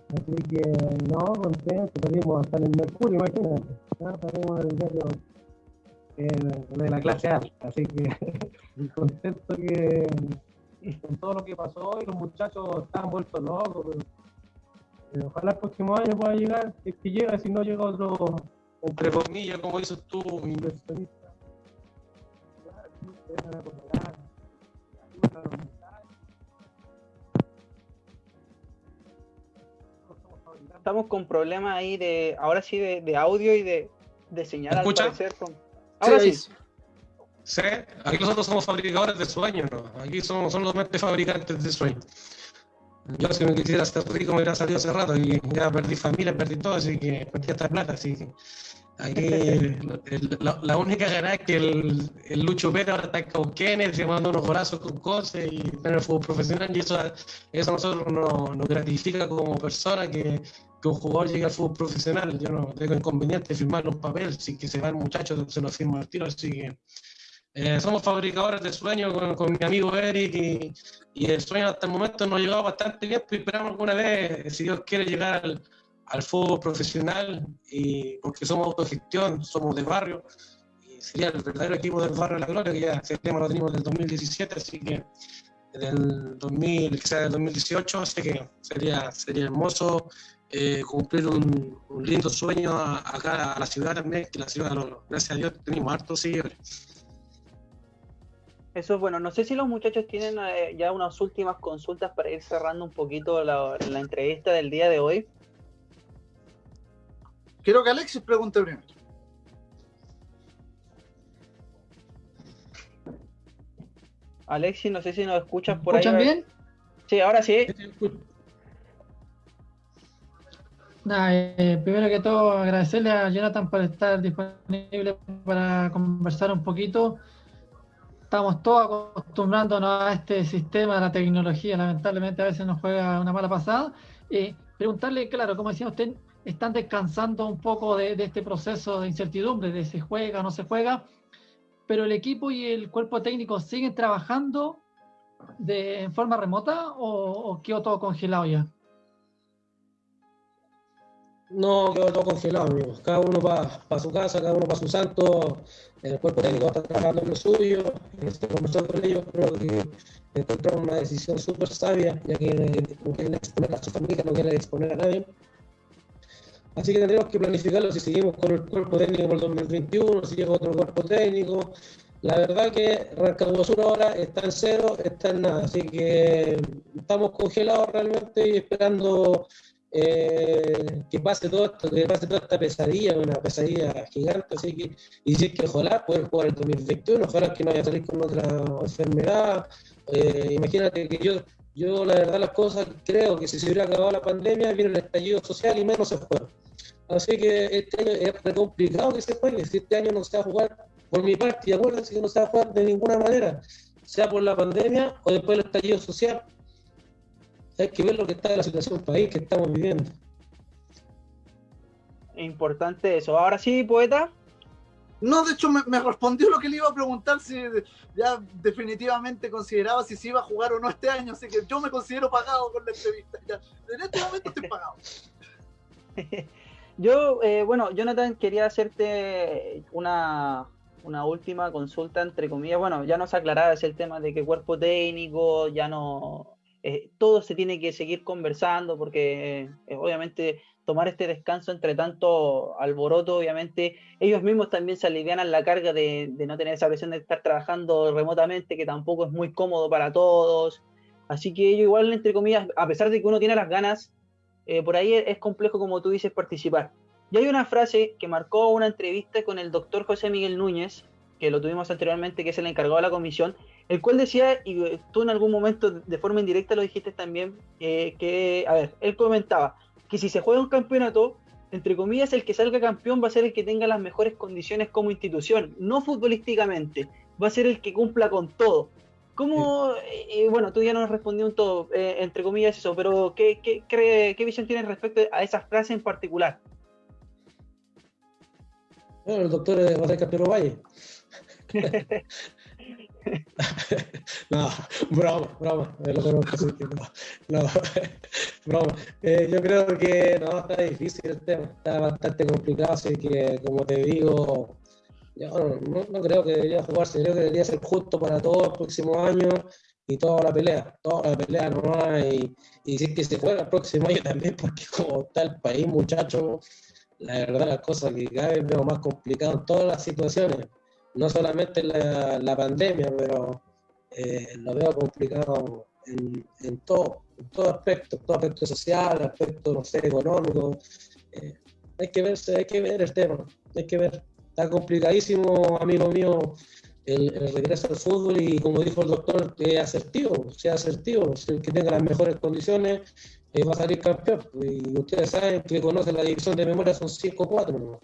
S4: Así que no, contento, salimos hasta en el Mercurio, imagínate. ¿no? Salimos en el diario eh, de la clase A, así que *laughs* contento que con todo lo que pasó y los muchachos están vueltos locos. Pero, ojalá el próximo año pueda llegar, si es que llega, si no llega otro, entre comillas, como dices tú, inversionista.
S1: Estamos con problemas ahí de, ahora sí, de, de audio y de, de señal al parecer.
S4: Ahora sí. Sí, aquí nosotros somos fabricadores de sueños, ¿no? Aquí somos solamente fabricantes de sueños. Yo si me quisiera ser rico me hubiera salido hace rato y ya perdí familia, perdí todo, así que perdí esta plata, así que aquí la, única gana es que el, el Lucho Pérez ahora está Kenneth, se manda unos brazos con cosas y en el fútbol profesional y eso, eso a nosotros nos, nos gratifica como persona que, que, un jugador llegue al fútbol profesional. Yo no tengo inconveniente de firmar un papel, si que se va el muchacho se lo firma al tiro, así que eh, somos fabricadores de sueños con, mi amigo Eric y, el sueño hasta el momento nos ha llegado bastante bien, pero esperamos alguna vez, si Dios quiere, llegar al, fútbol profesional, y, porque somos autogestión, somos de barrio, y sería el verdadero equipo del barrio de la Gloria, que ya ese tema lo tenemos del 2017, así que del 2000, quizás del 2018, así que sería, sería hermoso eh, cumplir un, lindo sueño acá a la ciudad también, que la ciudad, gracias a Dios, tenemos hartos seguidores.
S1: Eso es bueno. No sé si los muchachos tienen eh, ya unas últimas consultas para ir cerrando un poquito la, entrevista del día de hoy.
S2: Quiero que Alexis pregunte primero.
S1: Alexis, no sé si nos escuchas por
S3: ahí. ¿Escuchan bien?
S1: Sí, ahora sí.
S3: Eh, primero que todo, agradecerle a Jonathan por estar disponible para conversar un poquito estamos todos acostumbrándonos a este sistema de la tecnología, lamentablemente a veces nos juega una mala pasada. Eh, preguntarle, claro, como decía usted, están descansando un poco de, este proceso de incertidumbre, de se juega o no se juega, pero el equipo y el cuerpo técnico siguen trabajando de, en forma remota o quedó todo congelado ya?
S4: No, quedó todo congelado, amigos. Cada uno para su casa, cada uno para su santo. El cuerpo técnico está trabajando en lo suyo. Estoy conversando con ellos, creo que encontramos una decisión súper sabia, ya que no quieren exponer a su familia, no quieren exponer a nadie. Así que tendremos que planificarlo si seguimos con el cuerpo técnico por el 2021, si llega otro cuerpo técnico. La verdad que Rancagua Sur ahora está en cero, está en nada, así que estamos congelados realmente y esperando eh, que pase todo esto, que pase toda esta pesadilla, una pesadilla gigante, así que, y si es que ojalá poder jugar el 2021, ojalá que no vaya a salir con otra enfermedad, eh, imagínate que yo, yo la verdad las cosas creo que si se hubiera acabado la pandemia, viene el estallido social y menos se juega. Así que este año es complicado que se juegue, si este año no se va a jugar por mi parte, y acuérdense que no se va a jugar de ninguna manera, sea por la pandemia o después del estallido social, hay que ver lo que está en la situación del país que estamos viviendo.
S1: Importante eso. Ahora sí, poeta.
S2: No, de hecho me, respondió lo que le iba a preguntar si ya definitivamente consideraba si se iba a jugar o no este año, así que yo me considero pagado con la entrevista. En este momento estoy pagado. *laughs*
S1: yo, eh, bueno, Jonathan, quería hacerte una, una última consulta, entre comillas. Bueno, ya nos aclarabas el tema de que cuerpo técnico ya no, eh, todo se tiene que seguir conversando porque eh, obviamente tomar este descanso entre tanto alboroto, obviamente ellos mismos también se alivianan la carga de, no tener esa presión de estar trabajando remotamente, que tampoco es muy cómodo para todos. Así que ellos igual, entre comillas, a pesar de que uno tiene las ganas, eh, por ahí es complejo, como tú dices, participar. Y hay una frase que marcó una entrevista con el doctor José Miguel Núñez, que lo tuvimos anteriormente, que es el encargado de la comisión, el cual decía, y tú en algún momento de forma indirecta lo dijiste también, eh, que, a ver, él comentaba que si se juega un campeonato, entre comillas, el que salga campeón va a ser el que tenga las mejores condiciones como institución, no futbolísticamente, va a ser el que cumpla con todo. ¿Cómo, eh, bueno, tú ya nos respondió un todo, eh, entre comillas eso, pero ¿qué, qué, qué visión tienes respecto a esa frase en particular?
S4: Bueno, el doctor José Capiro Valle. *laughs* *laughs* no, broma, broma, no, no, *laughs* broma. Eh, yo creo que no, está difícil el tema, está bastante complicado, así que como te digo, yo no, no creo que debería jugarse, creo que debería ser justo para todos los próximos años y toda la pelea, toda la pelea nomás, y, y si es que se juega el próximo año también, porque como está el país, muchachos, la verdad las cosas que cada vez veo más complicado en todas las situaciones, no solamente la, la pandemia, pero eh, lo veo complicado en, en, todo, en todo aspecto, todo aspecto social, aspecto, no sé, económico. Eh, hay que verse, hay que ver el tema, hay que ver. Está complicadísimo, amigo mío, el, regreso al fútbol y como dijo el doctor, que asertivo, sea asertivo, que tenga las mejores condiciones, va a salir campeón. Y ustedes saben que conocen la división de memoria, son 5-4.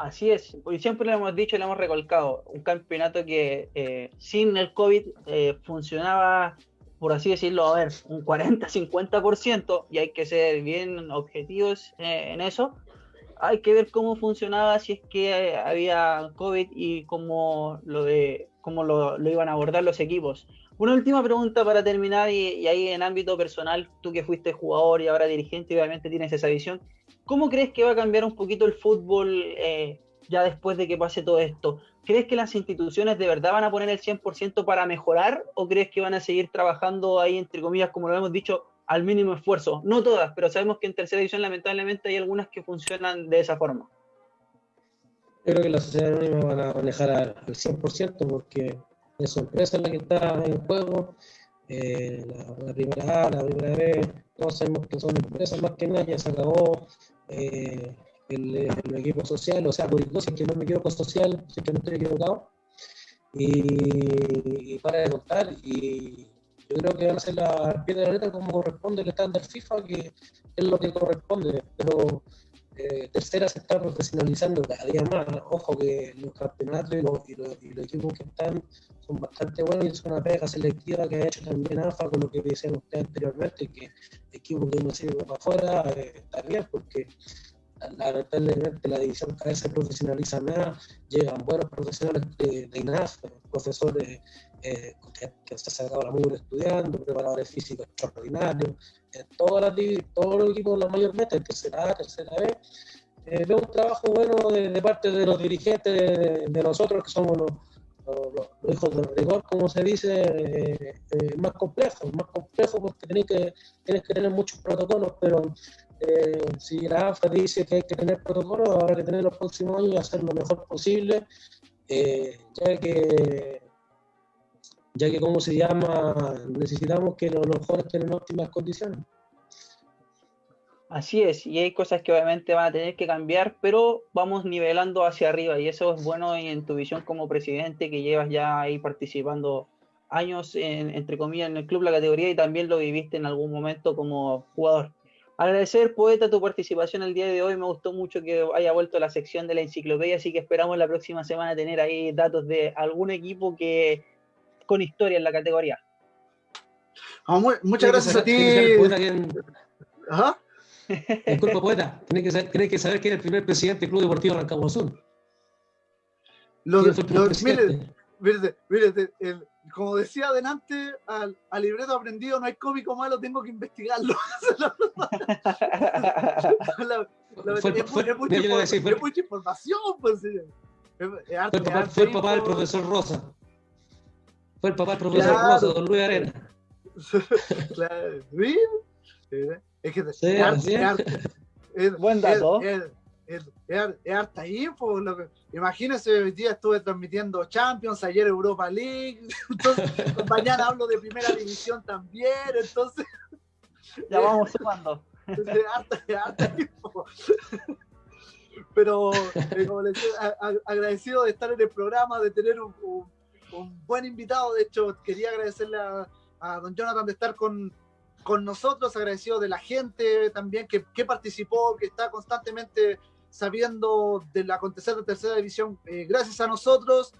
S1: Así es, y siempre lo hemos dicho y lo hemos recolcado, un campeonato que eh, sin el COVID eh, funcionaba, por así decirlo, a ver, un 40-50%, y hay que ser bien objetivos eh, en eso. Hay que ver cómo funcionaba si es que había COVID y cómo lo de cómo lo, lo iban a abordar los equipos. Una última pregunta para terminar, y, ahí en ámbito personal, tú que fuiste jugador y ahora dirigente, obviamente tienes esa visión. ¿Cómo crees que va a cambiar un poquito el fútbol eh, ya después de que pase todo esto? ¿Crees que las instituciones de verdad van a poner el 100% para mejorar o crees que van a seguir trabajando ahí, entre comillas, como lo hemos dicho, al mínimo esfuerzo? No todas, pero sabemos que en tercera división lamentablemente hay algunas que funcionan de esa forma.
S4: Creo que la sociedad anónima van a manejar al 100% porque es su empresa la que está en juego, eh, la, primera A, la primera B, todos sabemos que son empresas más que nada, ya se acabó eh, el, equipo social, o sea, si que no me equivoco social, si que no estoy equivocado, y, para de contar, y yo creo que van a hacer la piedra de la letra como corresponde el estándar FIFA, que es lo que corresponde, pero eh, tercera se está profesionalizando cada día más. Ojo que los campeonatos y los, y los, equipos que están son bastante buenos y es una pega selectiva que ha hecho también AFA con lo que decían ustedes anteriormente, que equipos que no sirven para afuera eh, está bien porque lamentablemente la división cada vez se profesionaliza más, llegan buenos profesionales de, de INAF, profesores eh, que, que, se han sacado la mugre estudiando, preparadores físicos extraordinarios, en todas las, todos los equipos, la mayormente, en tercera A, tercera B, eh, veo un trabajo bueno de, parte de los dirigentes de, nosotros, que somos los, los, hijos del rigor, como se dice, eh, eh, más complejo, más complejo porque tienes que, tienes que tener muchos protocolos, pero eh, si la AFA dice que hay que tener protocolos, habrá que tener los próximos años y hacer lo mejor posible, ya que ya que, como se llama, necesitamos que los, jóvenes tengan óptimas condiciones.
S1: Así es, y hay cosas que obviamente van a tener que cambiar, pero vamos nivelando hacia arriba y eso es bueno en tu visión como presidente que llevas ya ahí participando años, en, entre comillas, en el club, la categoría y también lo viviste en algún momento como jugador. Agradecer, poeta, tu participación el día de hoy. Me gustó mucho que haya vuelto a la sección de la enciclopedia, así que esperamos la próxima semana tener ahí datos de algún equipo que con historia en la categoría.
S2: muchas gracias a ti.
S4: ¿Ajá? Disculpa, poeta. Tienes que, saber, que saber quién es el primer presidente del Club Deportivo Rancagua Azul.
S2: mire, como decía adelante, al, libreto aprendido no hay cómico malo, tengo que investigarlo. es, mucha, información. Pues,
S4: fue el papá del profesor Rosa. Fue el papá del profesor Rosa, don Luis Arena. *laughs*
S2: claro, Es que
S1: sí, es, Buen dato.
S2: Es, harta info. Lo que, imagínense, hoy día estuve transmitiendo Champions, ayer Europa League, *laughs* entonces mañana hablo de primera división también, entonces.
S1: Ya vamos sumando.
S2: harta, harta info. pero eh, como les decía, agradecido de estar en el programa, de tener un, buen invitado. De hecho, quería agradecerle a, don Jonathan de estar con, con, nosotros, agradecido de la gente también que, que participó, que está constantemente sabiendo del acontecer de tercera división eh, gracias a nosotros.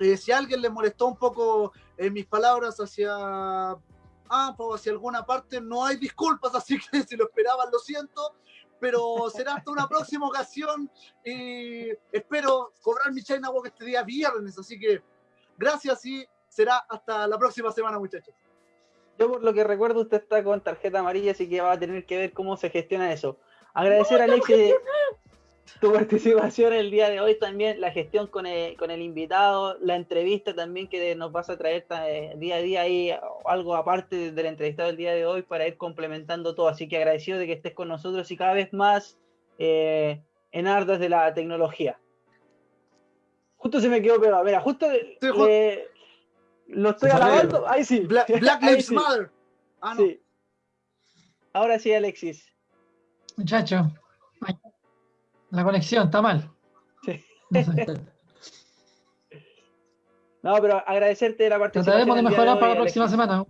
S2: Eh, si a alguien le molestó un poco eh, mis palabras hacia AMPA o hacia alguna parte, no hay disculpas, *laughs* así que si lo esperaban, lo siento, pero será hasta una próxima ocasión y espero cobrar mi China Walk este día viernes, así que gracias y será hasta la próxima semana, muchachos.
S1: Yo por lo que recuerdo, usted está con tarjeta amarilla, así que va a tener que ver cómo se gestiona eso. Agradecer a Alexis tu participación el día de hoy también, la gestión con el, con el invitado, la entrevista también que nos vas a traer eh, día a día ahí, algo aparte del entrevistado del día de hoy para ir complementando todo. Así que agradecido de que estés con nosotros y cada vez más eh, en ardas de la tecnología. Justo se me quedó pegado, mira, justo lo estoy alabando. Ahí sí. *laughs*
S2: Black, Lives Matter.
S1: Ah, sí. Ahora sí, Alexis.
S3: Muchacho, la conexión está mal. Sí. *laughs*
S1: No, pero agradecerte la participación.
S3: Trataremos de mejorar para la próxima semana.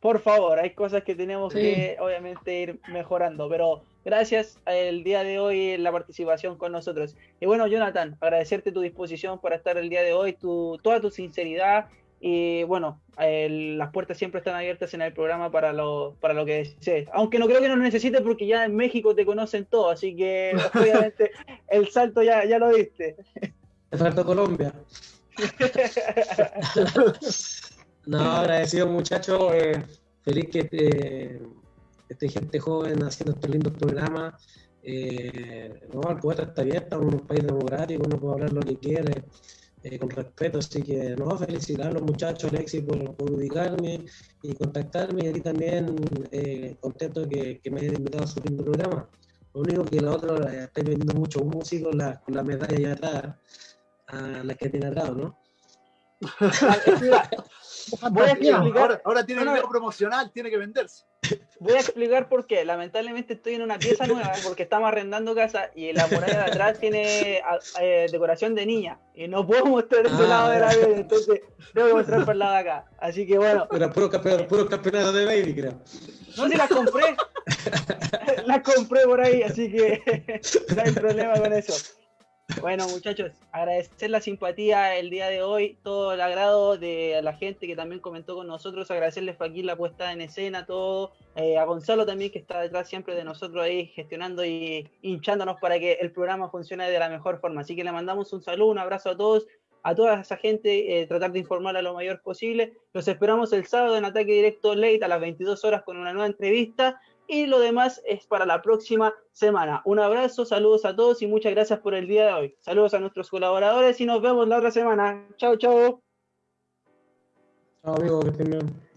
S1: Por favor, hay cosas que tenemos que obviamente ir mejorando, pero gracias el día de hoy la participación con nosotros. Y bueno, Jonathan, agradecerte tu disposición para estar el día de hoy, tu, toda tu sinceridad y bueno, las puertas siempre están abiertas en el programa para lo, para lo que desees. Aunque no creo que nos necesites porque ya en México te conocen todo, así que *laughs* obviamente el salto ya, ya lo diste.
S4: El salto Colombia. *laughs* *laughs* no, agradecido muchachos, eh, feliz que eh, esté gente joven haciendo estos lindos programas. Eh, no, el poeta está abierto, en un país democrático, uno puede hablar lo que quiere. Eh, con respeto. Así que, no, felicitar a los muchachos, Alexis, por, por ubicarme y contactarme. Y a ti también, eh, contento que, que, me hayas invitado a su lindo programa. Lo único que la otra, eh, estáis vendiendo muchos músicos la, con la medalla allá atrás, a la que tiene atrás, ¿no? *laughs*
S2: Voy a explicar. Ahora, tiene un promocional, tiene que venderse.
S1: Voy a explicar por qué. Lamentablemente estoy en una pieza nueva porque estamos arrendando casa y la muralla de atrás tiene eh, decoración de niña y no puedo mostrar ese lado de la ah. vida, entonces tengo que mostrar por el lado de acá. Así que bueno.
S4: Pero puro, puro campeonato de baby, creo.
S1: No, si las compré. *laughs* las compré por ahí, así que *laughs* no hay problema con eso. Bueno, muchachos, agradecer la simpatía el día de hoy, todo el agrado de la gente que también comentó con nosotros, agradecerles aquí la puesta en escena, todo, eh, a Gonzalo también que está detrás siempre de nosotros ahí gestionando y hinchándonos para que el programa funcione de la mejor forma. Así que le mandamos un saludo, un abrazo a todos, a toda esa gente, eh, tratar de informar a lo mayor posible. Los esperamos el sábado en Ataque Directo Late a las 22 horas con una nueva entrevista y lo demás es para la próxima semana. Un abrazo, saludos a todos y muchas gracias por el día de hoy. Saludos a nuestros colaboradores y nos vemos la otra semana. Chao, chao.
S4: Chao, amigo, que estén bien.